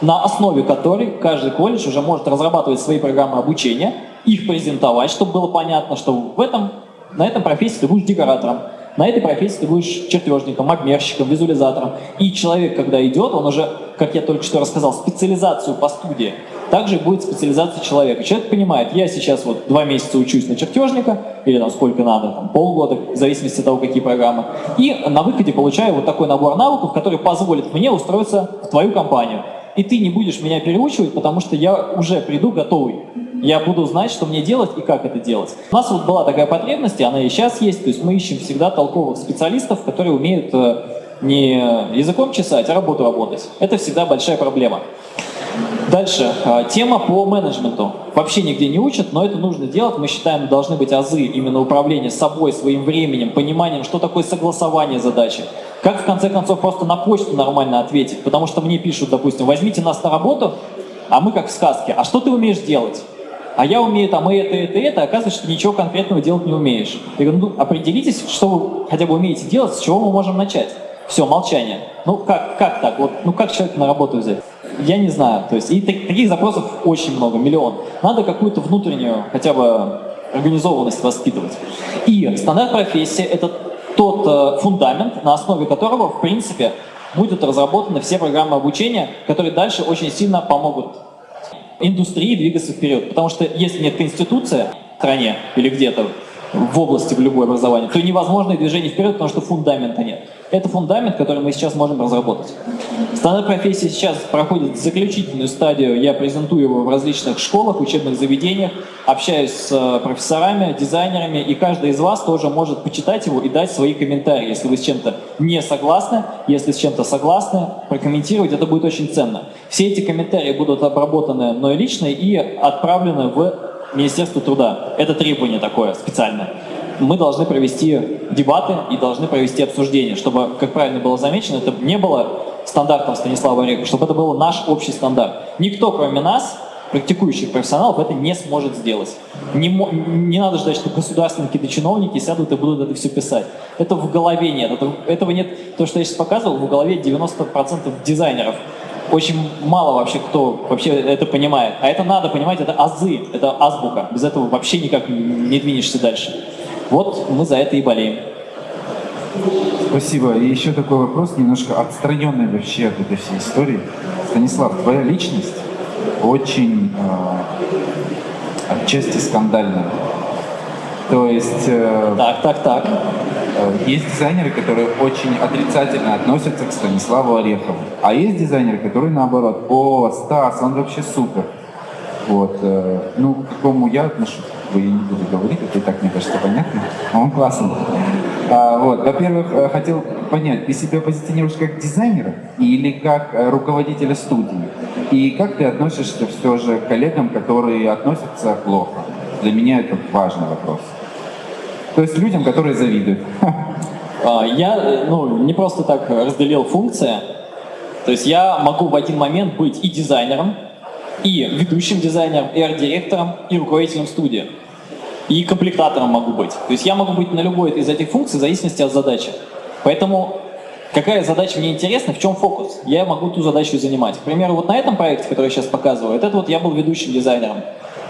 B: на основе которой каждый колледж уже может разрабатывать свои программы обучения, их презентовать, чтобы было понятно, что в этом, на этом профессии ты будешь декоратором, на этой профессии ты будешь чертежником, обмерщиком, визуализатором. И человек, когда идет, он уже, как я только что рассказал, специализацию по студии, также будет специализация человека. Человек понимает, я сейчас вот два месяца учусь на чертежника, или там сколько надо, там, полгода, в зависимости от того, какие программы, и на выходе получаю вот такой набор навыков, который позволит мне устроиться в твою компанию. И ты не будешь меня переучивать, потому что я уже приду готовый я буду знать, что мне делать и как это делать. У нас вот была такая потребность, и она и сейчас есть, то есть мы ищем всегда толковых специалистов, которые умеют э, не языком чесать, а работу работать. Это всегда большая проблема. Дальше. Э, тема по менеджменту. Вообще нигде не учат, но это нужно делать. Мы считаем, должны быть азы именно управления собой, своим временем, пониманием, что такое согласование задачи. Как, в конце концов, просто на почту нормально ответить. Потому что мне пишут, допустим, возьмите нас на работу, а мы как в сказке. А что ты умеешь делать? а я умею там и это, и это, и это, оказывается, что ничего конкретного делать не умеешь. Я говорю, ну определитесь, что вы хотя бы умеете делать, с чего мы можем начать. Все, молчание. Ну как, как так? Вот, ну как человека на работу взять? Я не знаю. То есть, и таких запросов очень много, миллион. Надо какую-то внутреннюю хотя бы организованность воспитывать. И стандарт профессии – это тот э, фундамент, на основе которого, в принципе, будут разработаны все программы обучения, которые дальше очень сильно помогут индустрии двигаться вперед. Потому что если нет конституции в стране или где-то в области в любое образование, то невозможно и движение вперед, потому что фундамента нет. Это фундамент, который мы сейчас можем разработать. Стандарт профессии сейчас проходит заключительную стадию. Я презентую его в различных школах, учебных заведениях, общаюсь с э, профессорами, дизайнерами, и каждый из вас тоже может почитать его и дать свои комментарии. Если вы с чем-то не согласны, если с чем-то согласны, прокомментировать, это будет очень ценно. Все эти комментарии будут обработаны мной лично и отправлены в Министерство труда. Это требование такое специальное мы должны провести дебаты и должны провести обсуждение, чтобы, как правильно было замечено, это не было стандартом Станислава Орехова, чтобы это был наш общий стандарт. Никто, кроме нас, практикующих профессионалов, это не сможет сделать. Не, не надо ждать, что государственные какие-то чиновники сядут и будут это все писать. Это в голове нет. Это, этого нет. То, что я сейчас показывал, в голове 90% дизайнеров. Очень мало вообще кто вообще это понимает. А это надо понимать, это азы, это азбука. Без этого вообще никак не двинешься дальше. Вот мы за это и болеем.
D: Спасибо. И еще такой вопрос, немножко отстраненный вообще от этой всей истории. Станислав, твоя личность очень э, отчасти скандальная. То есть... Э,
B: так, так, так.
D: Э, есть дизайнеры, которые очень отрицательно относятся к Станиславу Орехову. А есть дизайнеры, которые наоборот, о, Стас, он вообще супер. Вот, э, ну, к какому я отношусь, я не буду говорить, это и так, мне кажется, понятно, а он классный. А, вот, во-первых, э, хотел понять, ты себя позиционируешь как дизайнера или как э, руководителя студии? И как ты относишься все же к коллегам, которые относятся плохо? Для меня это важный вопрос. То есть людям, которые завидуют.
B: А, я ну, не просто так разделил функции. То есть я могу в один момент быть и дизайнером, и ведущим дизайнером, и арт-директором, и руководителем студии. И комплектатором могу быть. То есть я могу быть на любой из этих функций в зависимости от задачи. Поэтому какая задача мне интересна, в чем фокус, я могу ту задачу занимать. К примеру, вот на этом проекте, который я сейчас показываю, это вот я был ведущим дизайнером.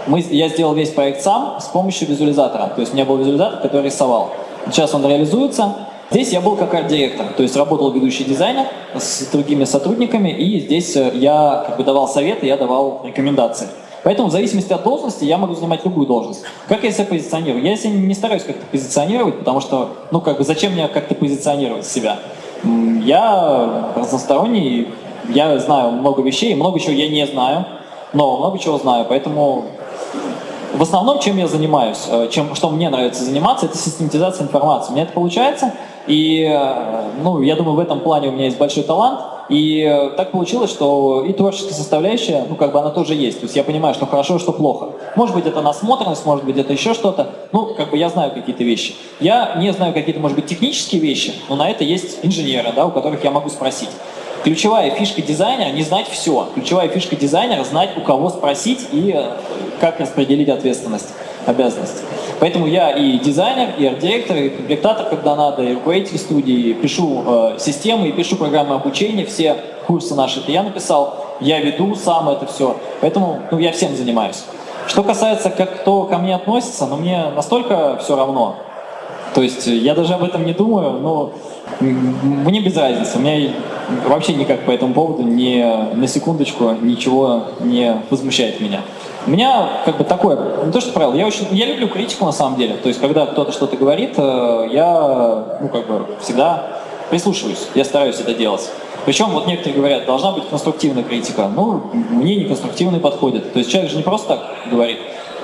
B: Мы, я сделал весь проект сам с помощью визуализатора. То есть у меня был визуализатор, который рисовал. Сейчас он реализуется, Здесь я был как арт-директор, то есть работал ведущий дизайнер с другими сотрудниками, и здесь э, я как бы давал советы, я давал рекомендации. Поэтому в зависимости от должности я могу занимать любую должность. Как я себя позиционирую? Я себя не стараюсь как-то позиционировать, потому что, ну как бы, зачем мне как-то позиционировать себя? Я разносторонний, я знаю много вещей, много чего я не знаю, но много чего знаю, поэтому в основном, чем я занимаюсь, э, чем, что мне нравится заниматься, это систематизация информации. У меня это получается, И, э, ну, я думаю, в этом плане у меня есть большой талант. И э, так получилось, что и творческая составляющая, ну, как бы она тоже есть. То есть я понимаю, что хорошо, что плохо. Может быть, это насмотренность, может быть, это еще что-то. Ну, как бы я знаю какие-то вещи. Я не знаю какие-то, может быть, технические вещи, но на это есть инженеры, да, у которых я могу спросить. Ключевая фишка дизайнера – не знать все. Ключевая фишка дизайнера – знать, у кого спросить и э, как распределить ответственность, обязанность. Поэтому я и дизайнер, и арт-директор, и комплектатор, когда надо, и руководитель студии, пишу э, системы, и пишу программы обучения, все курсы наши это я написал, я веду сам это все. Поэтому ну, я всем занимаюсь. Что касается, как кто ко мне относится, ну мне настолько все равно. То есть я даже об этом не думаю, но мне без разницы. У меня вообще никак по этому поводу ни на секундочку ничего не возмущает меня. У меня как бы такое, не то что правило, я очень, я люблю критику на самом деле. То есть, когда кто-то что-то говорит, э, я, ну, как бы всегда прислушиваюсь, я стараюсь это делать. Причем вот некоторые говорят, должна быть конструктивная критика. Ну, мне не конструктивный подходит. То есть человек же не просто так говорит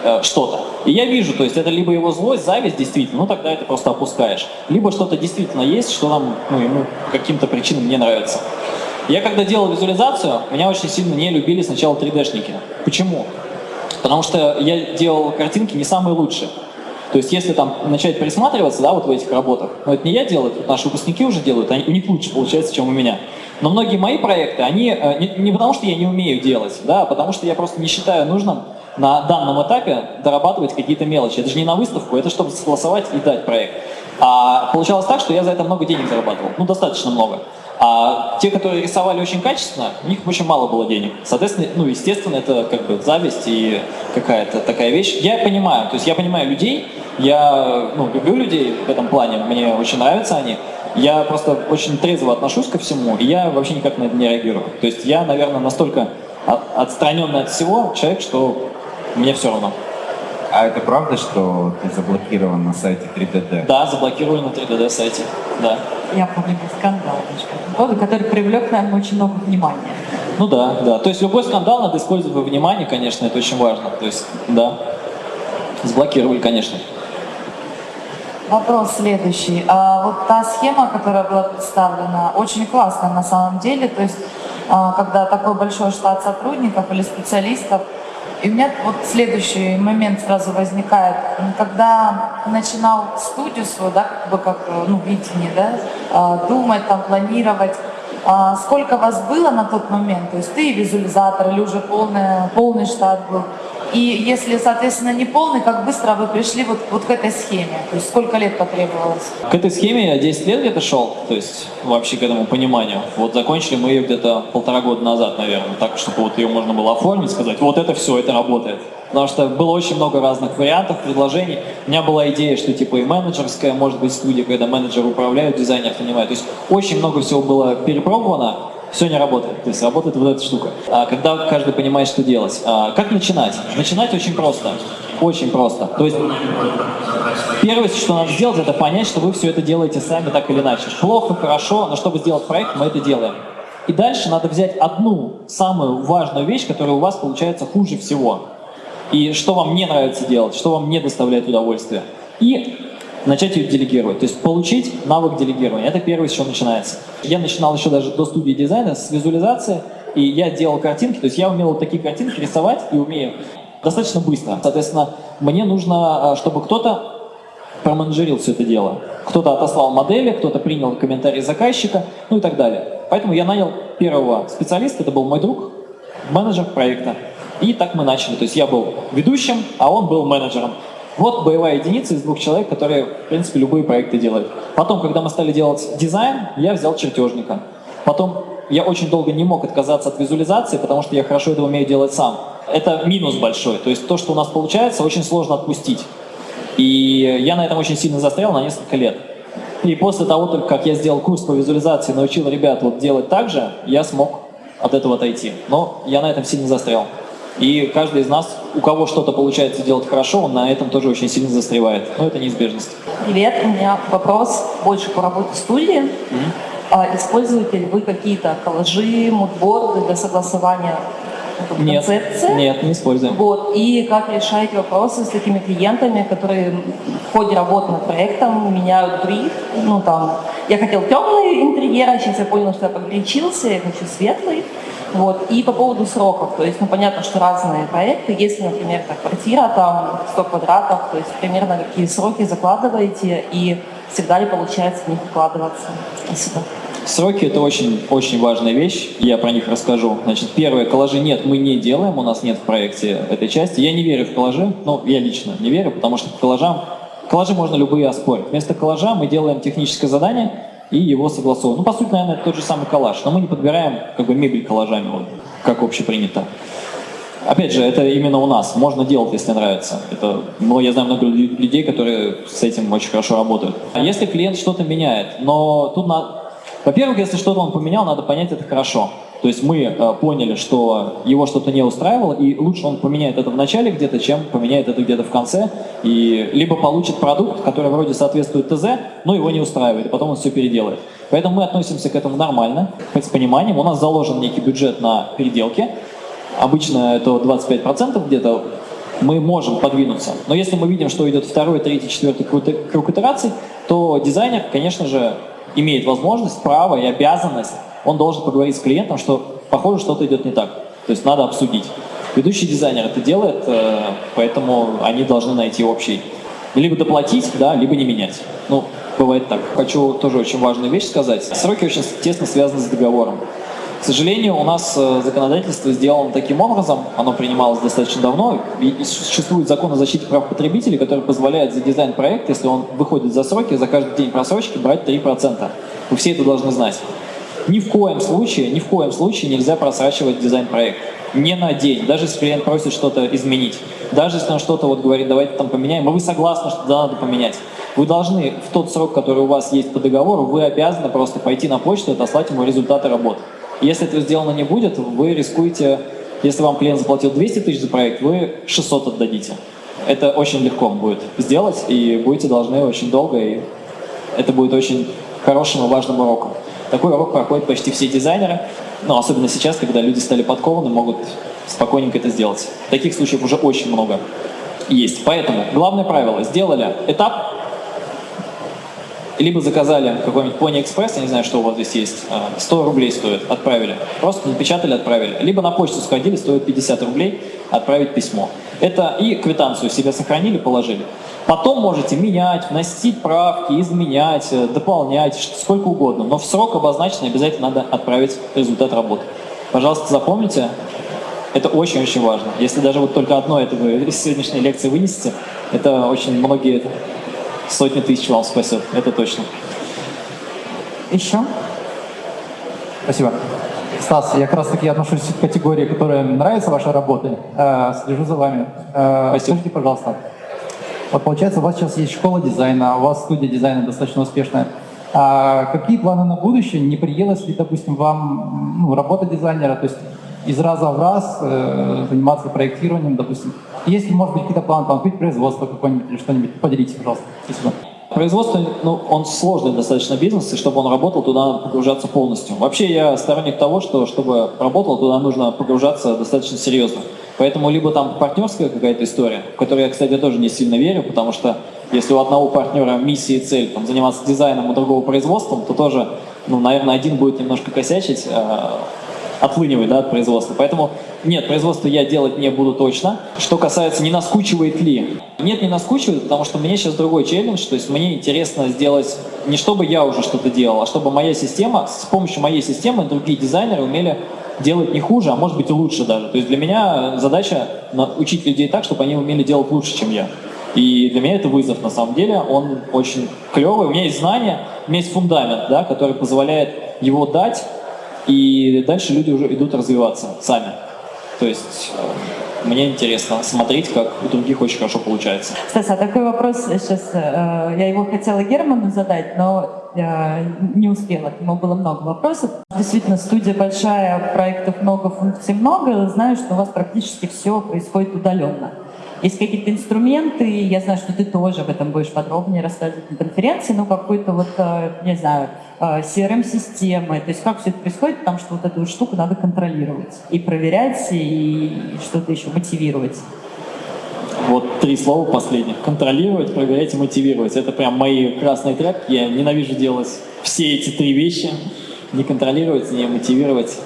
B: э, что-то. И я вижу, то есть это либо его злость, зависть действительно, ну тогда это просто опускаешь. Либо что-то действительно есть, что нам, ну, ему каким-то причинам не нравится. Я когда делал визуализацию, меня очень сильно не любили сначала 3D-шники. Почему? Потому что я делал картинки не самые лучшие. То есть если там начать присматриваться, да, вот в этих работах, но это не я делаю, это наши выпускники уже делают, они, у них лучше получается, чем у меня. Но многие мои проекты, они э, не, не потому, что я не умею делать, да, а потому что я просто не считаю нужным на данном этапе дорабатывать какие-то мелочи. Это же не на выставку, это чтобы согласовать и дать проект. А получалось так, что я за это много денег зарабатывал, ну достаточно много. А те, которые рисовали очень качественно, у них очень мало было денег. Соответственно, ну, естественно, это как бы зависть и какая-то такая вещь. Я понимаю, то есть я понимаю людей, я ну, люблю людей в этом плане, мне очень нравятся они. Я просто очень трезво отношусь ко всему, и я вообще никак на это не реагирую. То есть я, наверное, настолько отстраненный от всего человек, что мне все равно.
D: А это правда, что ты заблокирован на сайте 3DD?
B: Да, заблокирован на 3DD сайте, да.
A: Я помню скандал по поводу, который привлек, наверное, очень много внимания.
B: Ну да, да. То есть любой скандал надо использовать во внимание, конечно, это очень важно. То есть, да, заблокировали, конечно.
E: Вопрос следующий. А вот та схема, которая была представлена, очень классная на самом деле. То есть, а, когда такой большой штат сотрудников или специалистов, и у меня вот следующий момент сразу возникает. Когда начинал студию свою, да, как бы как, ну, видение, да, а, думать, там, планировать, а сколько вас было на тот момент? То есть ты визуализатор или уже полный, полный штат был? И если, соответственно, не полный, как быстро вы пришли вот, вот к этой схеме? То есть сколько лет потребовалось?
B: К этой схеме я 10 лет где-то шел, то есть вообще к этому пониманию. Вот закончили мы ее где-то полтора года назад, наверное, так, чтобы вот ее можно было оформить, сказать, вот это все, это работает. Потому что было очень много разных вариантов, предложений. У меня была идея, что типа и менеджерская, может быть, студия, когда менеджер управляет, дизайнер понимает. То есть очень много всего было перепробовано, все не работает. То есть работает вот эта штука. А когда каждый понимает, что делать. А как начинать? Начинать очень просто. Очень просто. То есть первое, что надо сделать, это понять, что вы все это делаете сами так или иначе. Плохо, хорошо, но чтобы сделать проект, мы это делаем. И дальше надо взять одну самую важную вещь, которая у вас получается хуже всего. И что вам не нравится делать, что вам не доставляет удовольствия. И начать ее делегировать. То есть получить навык делегирования. Это первое, с чего начинается. Я начинал еще даже до студии дизайна с визуализации, и я делал картинки, то есть я умел вот такие картинки рисовать и умею достаточно быстро. Соответственно, мне нужно, а, чтобы кто-то променеджерил все это дело. Кто-то отослал модели, кто-то принял комментарии заказчика, ну и так далее. Поэтому я нанял первого специалиста, это был мой друг, менеджер проекта. И так мы начали. То есть я был ведущим, а он был менеджером. Вот боевая единица из двух человек, которые, в принципе, любые проекты делают. Потом, когда мы стали делать дизайн, я взял чертежника. Потом я очень долго не мог отказаться от визуализации, потому что я хорошо это умею делать сам. Это минус большой. То есть то, что у нас получается, очень сложно отпустить. И я на этом очень сильно застрял на несколько лет. И после того, как я сделал курс по визуализации, научил ребят вот делать так же, я смог от этого отойти. Но я на этом сильно застрял. И каждый из нас, у кого что-то получается делать хорошо, он на этом тоже очень сильно застревает. Но это неизбежность.
E: Привет, у меня вопрос больше по работе студии. Mm-hmm. А, используете ли вы какие-то коллажи, мудборды для согласования
F: вот,
B: Нет,
F: концепция.
B: нет, не используем.
F: Вот, и как решаете вопросы с такими клиентами, которые в ходе работы над проектом меняют бриф. Ну, там, я хотел темный интерьер, а сейчас я понял, что я погорячился, я хочу светлый. Вот. И по поводу сроков, то есть, ну, понятно, что разные проекты. Если, например, так, квартира, там, 100 квадратов, то есть, примерно какие сроки закладываете и всегда ли получается в них вкладываться? Спасибо.
B: Сроки – это очень-очень важная вещь, я про них расскажу. Значит, первое, коллажи нет, мы не делаем, у нас нет в проекте этой части. Я не верю в коллажи, ну, я лично не верю, потому что коллажам, коллажи можно любые оспорить. Вместо коллажа мы делаем техническое задание и его согласовываем. Ну, по сути, наверное, это тот же самый коллаж, но мы не подбираем как бы мебель коллажами, вот, как общепринято. Опять же, это именно у нас. Можно делать, если нравится. Это, ну, я знаю много лю- людей, которые с этим очень хорошо работают. А если клиент что-то меняет, но тут на... Во-первых, если что-то он поменял, надо понять это хорошо. То есть мы э, поняли, что его что-то не устраивало, и лучше он поменяет это в начале где-то, чем поменяет это где-то в конце, и либо получит продукт, который вроде соответствует ТЗ, но его не устраивает, и потом он все переделает. Поэтому мы относимся к этому нормально, с пониманием. У нас заложен некий бюджет на переделки, обычно это 25% где-то, мы можем подвинуться. Но если мы видим, что идет второй, третий, четвертый круг, итераций, то дизайнер, конечно же, имеет возможность, право и обязанность, он должен поговорить с клиентом, что похоже, что-то идет не так. То есть надо обсудить. Ведущий дизайнер это делает, э, поэтому они должны найти общий. Либо доплатить, да, либо не менять. Ну, бывает так. Хочу тоже очень важную вещь сказать. Сроки очень тесно связаны с договором. К сожалению, у нас э, законодательство сделано таким образом, оно принималось достаточно давно, и существует закон о защите прав потребителей, который позволяет за дизайн проекта, если он выходит за сроки, за каждый день просрочки брать 3%. Вы все это должны знать. Ни в коем случае, ни в коем случае нельзя просрачивать дизайн-проект. Не на день, даже если клиент просит что-то изменить. Даже если он что-то вот говорит, давайте там поменяем, и вы согласны, что да, надо поменять. Вы должны в тот срок, который у вас есть по договору, вы обязаны просто пойти на почту и отослать ему результаты работы. Если этого сделано не будет, вы рискуете, если вам клиент заплатил 200 тысяч за проект, вы 600 отдадите. Это очень легко будет сделать, и будете должны очень долго, и это будет очень хорошим и важным уроком. Такой урок проходят почти все дизайнеры, но особенно сейчас, когда люди стали подкованы, могут спокойненько это сделать. Таких случаев уже очень много есть. Поэтому главное правило, сделали этап, либо заказали какой-нибудь Pony Express, я не знаю, что у вас здесь есть, а, 100 рублей стоит, отправили. Просто напечатали, отправили. Либо на почту сходили, стоит 50 рублей, отправить письмо. Это и квитанцию себе сохранили, положили. Потом можете менять, вносить правки, изменять, э, дополнять, сколько угодно. Но в срок обозначенный обязательно надо отправить результат работы. Пожалуйста, запомните, это очень-очень важно. Если даже вот только одно это вы из сегодняшней лекции вынесете, это очень многие сотни тысяч вам спасет, это точно.
A: Еще?
G: Спасибо. Стас, я как раз таки отношусь к категории, которая нравится вашей работе. Э, слежу за вами. Э,
B: Спасибо.
G: Скажите, пожалуйста, вот получается, у вас сейчас есть школа дизайна, у вас студия дизайна достаточно успешная. А какие планы на будущее? Не приелось ли, допустим, вам ну, работа дизайнера, то есть из раза в раз э, заниматься проектированием, допустим? Есть ли, может быть, какие-то планы, там, открыть производство какое-нибудь или что-нибудь? Поделитесь, пожалуйста. Спасибо.
B: Производство, ну, он сложный достаточно бизнес, и чтобы он работал, туда надо погружаться полностью. Вообще я сторонник того, что чтобы работал, туда нужно погружаться достаточно серьезно. Поэтому либо там партнерская какая-то история, в которую я, кстати, тоже не сильно верю, потому что если у одного партнера миссия и цель там, заниматься дизайном, у другого производством, то тоже, ну, наверное, один будет немножко косячить, а, отлынивать да, от производства. Поэтому нет, производство я делать не буду точно. Что касается, не наскучивает ли? Нет, не наскучивает, потому что мне сейчас другой челлендж, то есть мне интересно сделать не чтобы я уже что-то делал, а чтобы моя система, с помощью моей системы другие дизайнеры умели делать не хуже, а может быть и лучше даже. То есть для меня задача учить людей так, чтобы они умели делать лучше, чем я. И для меня это вызов, на самом деле, он очень клевый. У меня есть знания, у меня есть фундамент, да, который позволяет его дать, и дальше люди уже идут развиваться сами. То есть э, мне интересно смотреть, как у других очень хорошо получается.
A: Стас, а такой вопрос сейчас, э, я его хотела Герману задать, но э, не успела, к нему было много вопросов. Действительно, студия большая, проектов много, функций много, знаю, что у вас практически все происходит удаленно. Есть какие-то инструменты, я знаю, что ты тоже об этом будешь подробнее рассказывать на конференции, но какой-то вот, э, не знаю, э, CRM-системы, то есть как все это происходит, потому что вот эту штуку надо контролировать и проверять, и что-то еще мотивировать.
B: Вот три слова последних. Контролировать, проверять и мотивировать. Это прям мои красные тряпки. Я ненавижу делать все эти три вещи. Не контролировать, не мотивировать,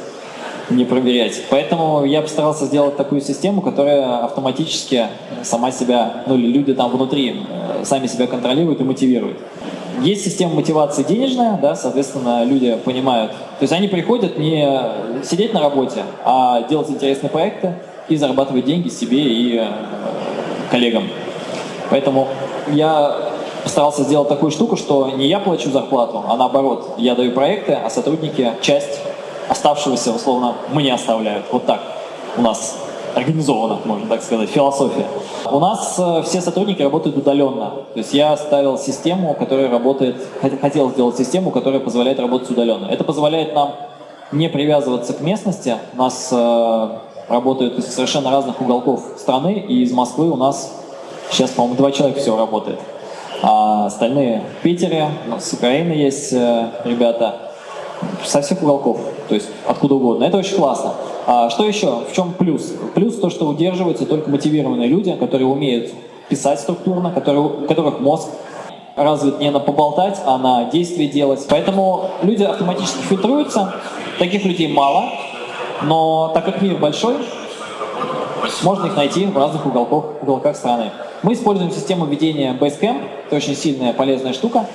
B: не проверять. Поэтому я постарался сделать такую систему, которая автоматически сама себя, ну или люди там внутри, э, сами себя контролируют и мотивируют. Есть система мотивации денежная, да, соответственно, люди понимают. То есть они приходят не сидеть на работе, а делать интересные проекты и зарабатывать деньги себе и э, коллегам. Поэтому я постарался сделать такую штуку, что не я плачу зарплату, а наоборот, я даю проекты, а сотрудники часть оставшегося, условно, мне оставляют. Вот так у нас организовано, можно так сказать, философия. У нас э, все сотрудники работают удаленно. То есть я ставил систему, которая работает, хотел сделать систему, которая позволяет работать удаленно. Это позволяет нам не привязываться к местности. У нас э, работают из совершенно разных уголков страны, и из Москвы у нас сейчас, по-моему, два человека всего работает. А остальные в Питере, с Украины есть э, ребята, со всех уголков, то есть откуда угодно. Это очень классно. А что еще? В чем плюс? Плюс то, что удерживаются только мотивированные люди, которые умеют писать структурно, которые, у которых мозг развит не на поболтать, а на действие делать. Поэтому люди автоматически фильтруются, таких людей мало, но так как мир большой, можно их найти в разных уголках, уголках страны. Мы используем систему ведения Basecamp, это очень сильная, полезная штука,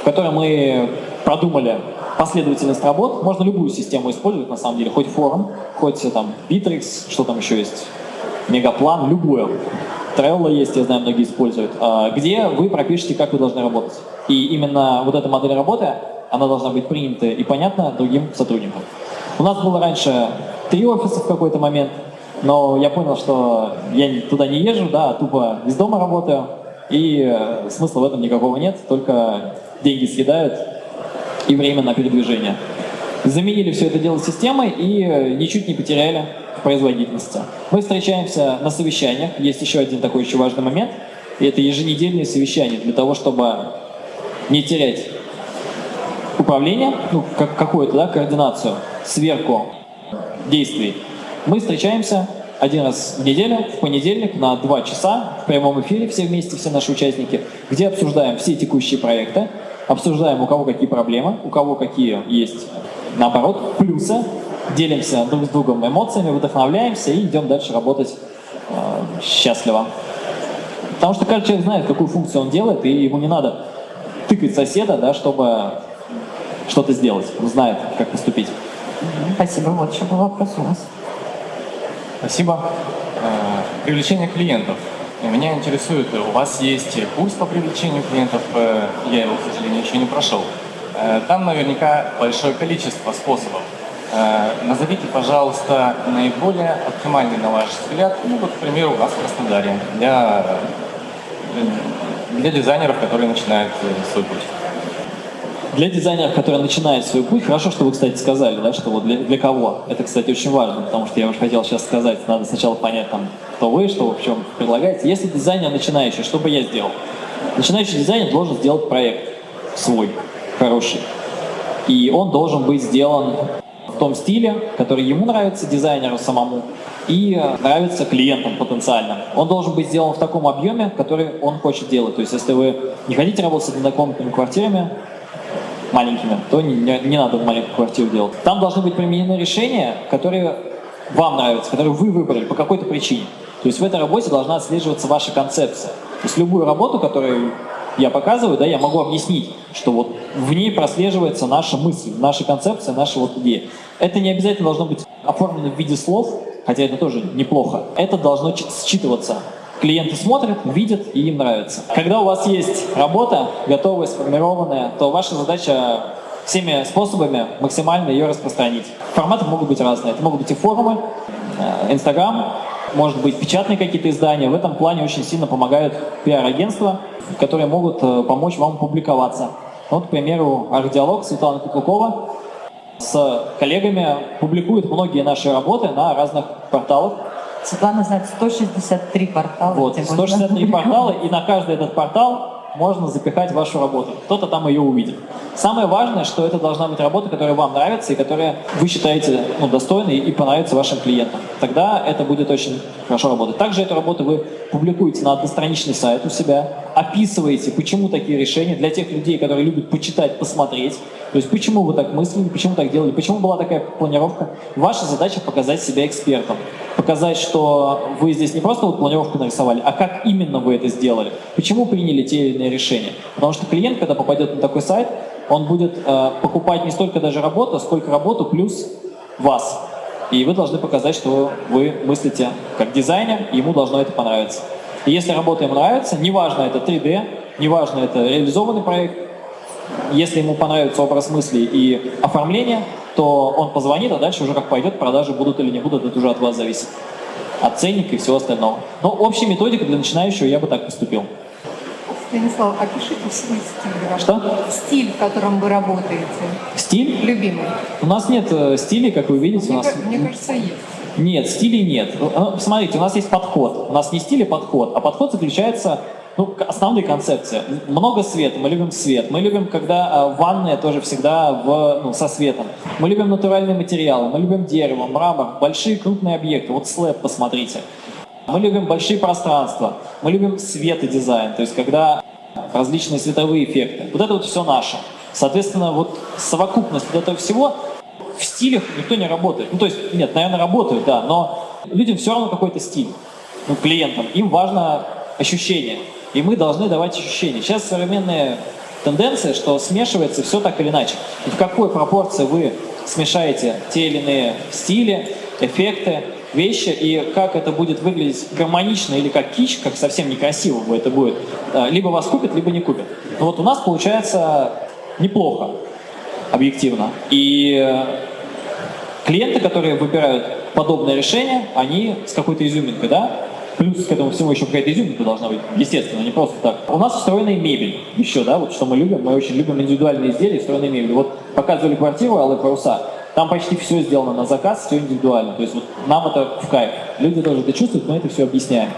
B: в которой мы продумали последовательность работ. Можно любую систему использовать, на самом деле, хоть форум, хоть там Bittrex, что там еще есть, Мегаплан, любую. Trello есть, я знаю, многие используют, а, где вы пропишете, как вы должны работать. И именно вот эта модель работы, она должна быть принята и понятна другим сотрудникам. У нас было раньше три офиса в какой-то момент, но я понял, что я туда не езжу, да, а тупо из дома работаю, и э, смысла в этом никакого нет, только деньги съедают и время на передвижение. Заменили все это дело системой и э, ничуть не потеряли производительности. Мы встречаемся на совещаниях, есть еще один такой еще важный момент, и это еженедельные совещания для того, чтобы не терять управление, ну, как, какую-то да, координацию, сверху действий. Мы встречаемся один раз в неделю, в понедельник, на два часа в прямом эфире все вместе, все наши участники, где обсуждаем все текущие проекты, обсуждаем, у кого какие проблемы, у кого какие есть, наоборот, плюсы, делимся друг с другом эмоциями, вдохновляемся и идем дальше работать э, счастливо. Потому что каждый человек знает, какую функцию он делает, и ему не надо тыкать соседа, да, чтобы что-то сделать. Он знает, как поступить.
A: Спасибо. Вот еще был вопрос у нас.
H: Спасибо. Э, привлечение клиентов. Меня интересует, у вас есть курс по привлечению клиентов, э, я его, к сожалению, еще не прошел. Э, там наверняка большое количество способов. Назовите, пожалуйста, наиболее оптимальный, на ваш взгляд, ну вот, к примеру, у нас в Краснодаре, для, для дизайнеров, которые начинают свой путь.
B: Для дизайнеров, которые начинают свой путь, хорошо, что вы, кстати, сказали, да, что вот для, для кого. Это, кстати, очень важно, потому что я уже хотел сейчас сказать, надо сначала понять, там, кто вы, что вы в чем предлагаете. Если дизайнер начинающий, что бы я сделал? Начинающий дизайнер должен сделать проект свой, хороший. И он должен быть сделан в том стиле, который ему нравится, дизайнеру самому, и нравится клиентам потенциальным. Он должен быть сделан в таком объеме, который он хочет делать. То есть, если вы не хотите работать с однокомнатными квартирами, маленькими, то не, не, не надо маленькую квартиру делать. Там должны быть применены решения, которые вам нравятся, которые вы выбрали по какой-то причине. То есть в этой работе должна отслеживаться ваша концепция. То есть любую работу, которую я показываю, да, я могу объяснить, что вот в ней прослеживается наша мысль, наша концепция, наша вот идея. Это не обязательно должно быть оформлено в виде слов, хотя это тоже неплохо. Это должно считываться клиенты смотрят, видят и им нравится. Когда у вас есть работа, готовая, сформированная, то ваша задача всеми способами максимально ее распространить. Форматы могут быть разные. Это могут быть и форумы, э, Инстаграм, может быть печатные какие-то издания. В этом плане очень сильно помогают пиар-агентства, которые могут э, помочь вам публиковаться. Вот, к примеру, арт-диалог Светлана Куклукова с коллегами публикует многие наши работы на разных порталах
A: Светлана знает 163 портала.
B: Вот,
A: где можно-
B: 163 портала, и на каждый этот портал можно запихать вашу работу. Кто-то там ее увидит. Самое важное, что это должна быть работа, которая вам нравится и которая вы считаете ну, достойной и понравится вашим клиентам. Тогда это будет очень хорошо работать. Также эту работу вы публикуете на одностраничный сайт у себя, описываете, почему такие решения для тех людей, которые любят почитать, посмотреть. То есть почему вы так мыслили, почему так делали, почему была такая планировка. Ваша задача показать себя экспертом. Показать, что вы здесь не просто вот планировку нарисовали, а как именно вы это сделали. Почему приняли те или иные решения. Потому что клиент, когда попадет на такой сайт, он будет э, покупать не столько даже работу, сколько работу плюс вас. И вы должны показать, что вы мыслите как дизайнер, ему должно это понравиться. И если работа ему нравится, неважно это 3D, неважно это реализованный проект, если ему понравится образ мысли и оформление, то он позвонит, а дальше уже как пойдет, продажи будут или не будут, это уже от вас зависит. От ценника и всего остального. Но общая методика для начинающего я бы так поступил.
C: Станислав, опишите свой стиль.
B: Что?
C: Стиль, в котором вы работаете.
B: Стиль?
C: Любимый.
B: У нас нет э, стилей, как вы видите. У
C: Мне,
B: нас...
C: ка- мне кажется, есть.
B: Нет, стилей нет. Ну, ну, Смотрите, у нас есть подход. У нас не стиль, а подход. А подход заключается, ну, основные концепции. Много света, мы любим свет. Мы любим, когда а, ванная тоже всегда в, ну, со светом. Мы любим натуральные материалы, мы любим дерево, мрамор, большие крупные объекты. Вот слэп посмотрите. Мы любим большие пространства, мы любим свет и дизайн, то есть когда различные световые эффекты. Вот это вот все наше. Соответственно, вот совокупность вот этого всего в стилях никто не работает. Ну, то есть, нет, наверное, работают, да, но людям все равно какой-то стиль, ну, клиентам. Им важно ощущение, и мы должны давать ощущения. Сейчас современная тенденция, что смешивается все так или иначе. И в какой пропорции вы смешаете те или иные стили, эффекты, вещи, и как это будет выглядеть гармонично или как кич, как совсем некрасиво это будет, э, либо вас купят, либо не купят. Но вот у нас получается неплохо, объективно. И э, клиенты, которые выбирают подобное решение, они с какой-то изюминкой, да? Плюс к этому всему еще какая-то изюминка должна быть, естественно, не просто так. У нас встроенная мебель еще, да, вот что мы любим, мы очень любим индивидуальные изделия, встроенные мебель. Вот показывали квартиру Аллы Паруса, там почти все сделано на заказ, все индивидуально. То есть вот нам это в кайф. Люди тоже это чувствуют, мы это все объясняем.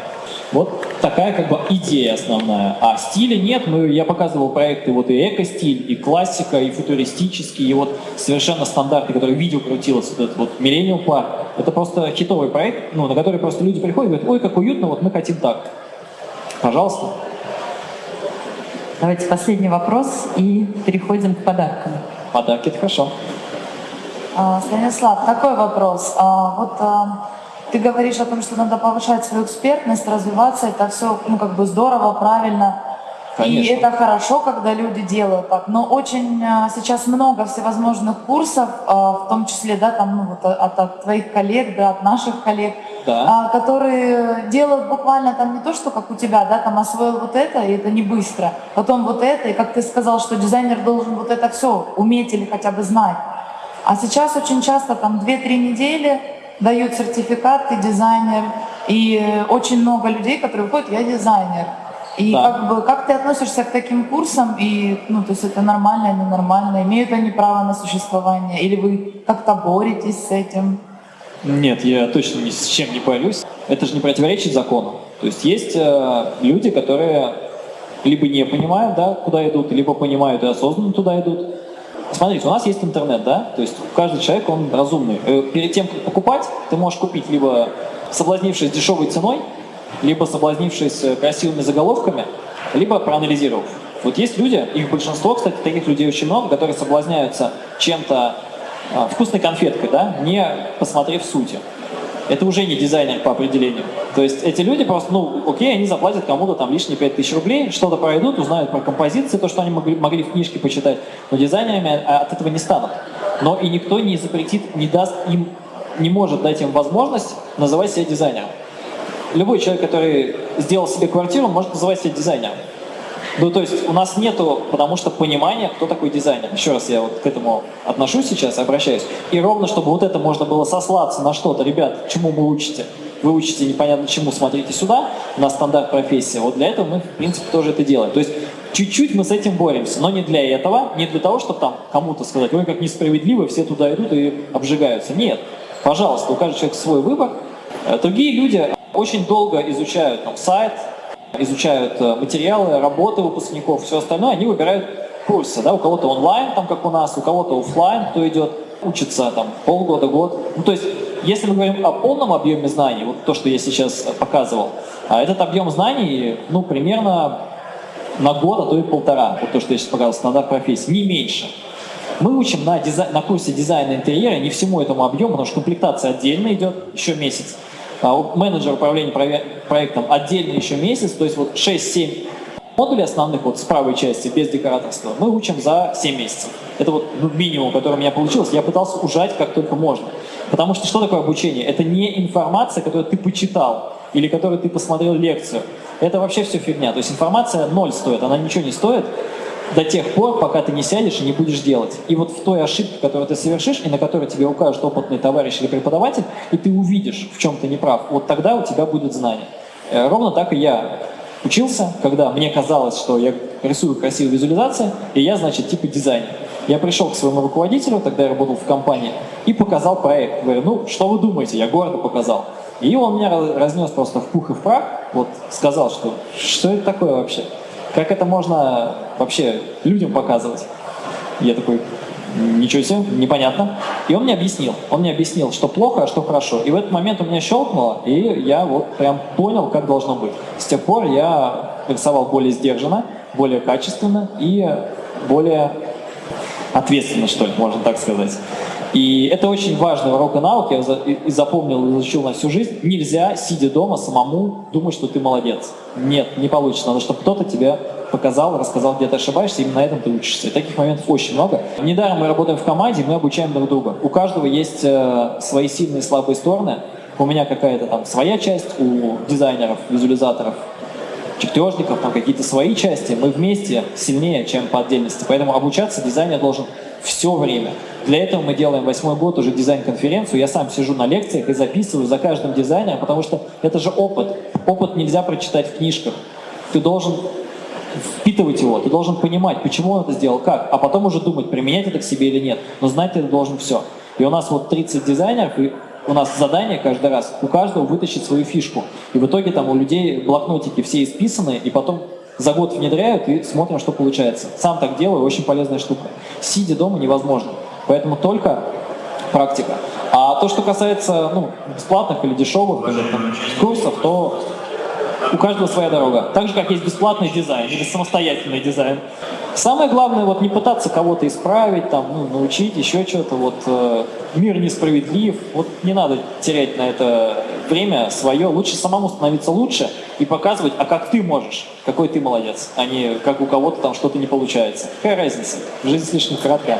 B: Вот такая как бы идея основная. А стиля нет. Мы, я показывал проекты вот и эко-стиль, и классика, и футуристический, и вот совершенно стандарты, которые видео крутилось, вот этот вот Millennium Park. Это просто хитовый проект, ну, на который просто люди приходят и говорят, ой, как уютно, вот мы хотим так. Пожалуйста.
A: Давайте последний вопрос и переходим к подаркам.
B: Подарки это хорошо.
E: А, Станислав, такой вопрос. А, Вот а, ты говоришь о том, что надо повышать свою экспертность, развиваться. Это все, ну, как бы здорово, правильно. И
B: Конечно.
E: это хорошо, когда люди делают так. Но очень сейчас много всевозможных курсов, в том числе, да, там, ну, вот от, от твоих коллег, да, от наших коллег,
B: Да.
E: которые делают буквально там не то, что как у тебя, да, там освоил вот это, и это не быстро. Потом вот это, и как ты сказал, что дизайнер должен вот это все уметь или хотя бы знать. А сейчас очень часто там 2-3 недели дают сертификат, ты дизайнер, и э, очень много людей, которые выходят, я дизайнер. И
B: Да.
E: как бы как ты относишься к таким курсам, и ну то есть это нормально, ненормально, имеют они право на существование, или вы как-то боретесь с этим?
B: Нет, я точно ни с чем не борюсь. Это же не противоречит закону. То есть есть э, люди, которые либо не понимают, да, куда идут, либо понимают и осознанно туда идут. Смотрите, у нас есть интернет, да, то есть каждый человек, он разумный. Э, Перед тем, как покупать, ты можешь купить либо соблазнившись дешевой ценой, либо соблазнившись э, красивыми заголовками, либо проанализировав. Вот есть люди, их большинство, кстати, таких людей очень много, которые соблазняются чем-то а, вкусной конфеткой, да, не посмотрев сути. Это уже не дизайнер по определению. То есть эти люди просто, ну, окей, они заплатят кому-то там лишние 5000 рублей, что-то пройдут, узнают про композиции, то, что они могли, могли в книжке почитать, но дизайнерами а, от этого не станут. Но и никто не запретит, не даст им, не может дать им возможность называть себя дизайнером. Любой человек, который сделал себе квартиру, может называть себя дизайнером. Ну, то есть у нас нету, потому что понимания, кто такой дизайнер. Еще раз я вот к этому отношусь сейчас, обращаюсь. И ровно, чтобы вот это можно было сослаться на что-то, ребят, чему вы учите? Вы учите непонятно чему, смотрите сюда, на стандарт профессии. Вот для этого мы, в принципе, тоже это делаем. То есть чуть-чуть мы с этим боремся, но не для этого, не для того, чтобы там кому-то сказать, ой, как несправедливо, все туда идут и обжигаются. Нет, пожалуйста, у каждого человека свой выбор, Э, Другие люди очень долго изучают там, сайт, изучают э, материалы, работы выпускников, все остальное, они выбирают курсы. Да? У кого-то онлайн, там, как у нас, у кого-то офлайн, кто идет, учится там, полгода, год. Ну, то есть, если мы говорим о полном объеме знаний, вот то, что я сейчас показывал, а этот объем знаний, ну, примерно на год, а то и полтора, вот то, что я сейчас показал, стандарт профессии, не меньше. Мы учим на, дизай... на курсе дизайна интерьера не всему этому объему, потому что комплектация отдельно идет еще месяц. А у менеджера управления проектом отдельно еще месяц, то есть вот 6-7 модулей основных вот с правой части, без декораторства, мы учим за 7 месяцев. Это вот ну, минимум, который у меня получилось. Я пытался ужать как только можно. Потому что что такое обучение? Это не информация, которую ты почитал или которую ты посмотрел лекцию. Это вообще все фигня. То есть информация ноль стоит, она ничего не стоит до тех пор, пока ты не сядешь и не будешь делать. И вот в той ошибке, которую ты совершишь, и на которой тебе укажет опытный товарищ или преподаватель, и ты увидишь, в чем ты не прав, вот тогда у тебя будет знание. Э, Ровно так и я учился, когда мне казалось, что я рисую красивые визуализации, и я, значит, типа дизайнер. Я пришел к своему руководителю, тогда я работал в компании, и показал проект. Говорю, ну, что вы думаете? Я гордо показал. И он меня раз- разнес просто в пух и в прах, вот сказал, что что это такое вообще? Как это можно вообще людям показывать? Я такой, ничего себе, непонятно. И он мне объяснил. Он мне объяснил, что плохо, а что хорошо. И в этот момент у меня щелкнуло, и я вот прям понял, как должно быть. С тех пор я рисовал более сдержанно, более качественно и более ответственно, что ли, можно так сказать. И это очень важный урок и навык, я и запомнил, изучил на всю жизнь. Нельзя, сидя дома, самому думать, что ты молодец. Нет, не получится. Надо, чтобы кто-то тебе показал, рассказал, где ты ошибаешься, именно на этом ты учишься. И таких моментов очень много. Недаром мы работаем в команде, мы обучаем друг друга. У каждого есть э, свои сильные и слабые стороны. У меня какая-то там своя часть, у дизайнеров, визуализаторов, чертежников, там какие-то свои части, мы вместе сильнее, чем по отдельности. Поэтому обучаться дизайнер должен все время. Для этого мы делаем восьмой год уже дизайн-конференцию. Я сам сижу на лекциях и записываю за каждым дизайнером, потому что это же опыт. Опыт нельзя прочитать в книжках. Ты должен впитывать его, ты должен понимать, почему он это сделал, как, а потом уже думать, применять это к себе или нет. Но знать ты должен все. И у нас вот 30 дизайнеров, и у нас задание каждый раз, у каждого вытащить свою фишку. И в итоге там у людей блокнотики все исписаны, и потом за год внедряют и смотрим, что получается. Сам так делаю, очень полезная штука. Сидя дома невозможно. Поэтому только практика. А то, что касается ну, бесплатных или дешевых там, курсов, то у каждого своя дорога. Так же, как есть бесплатный дизайн или самостоятельный дизайн. Самое главное, вот не пытаться кого-то исправить, там, ну, научить, еще что-то. Вот, э, мир несправедлив. Вот не надо терять на это время свое. Лучше самому становиться лучше и показывать, а как ты можешь, какой ты молодец, а не как у кого-то там что-то не получается. Какая разница? Жизнь слишком коротка.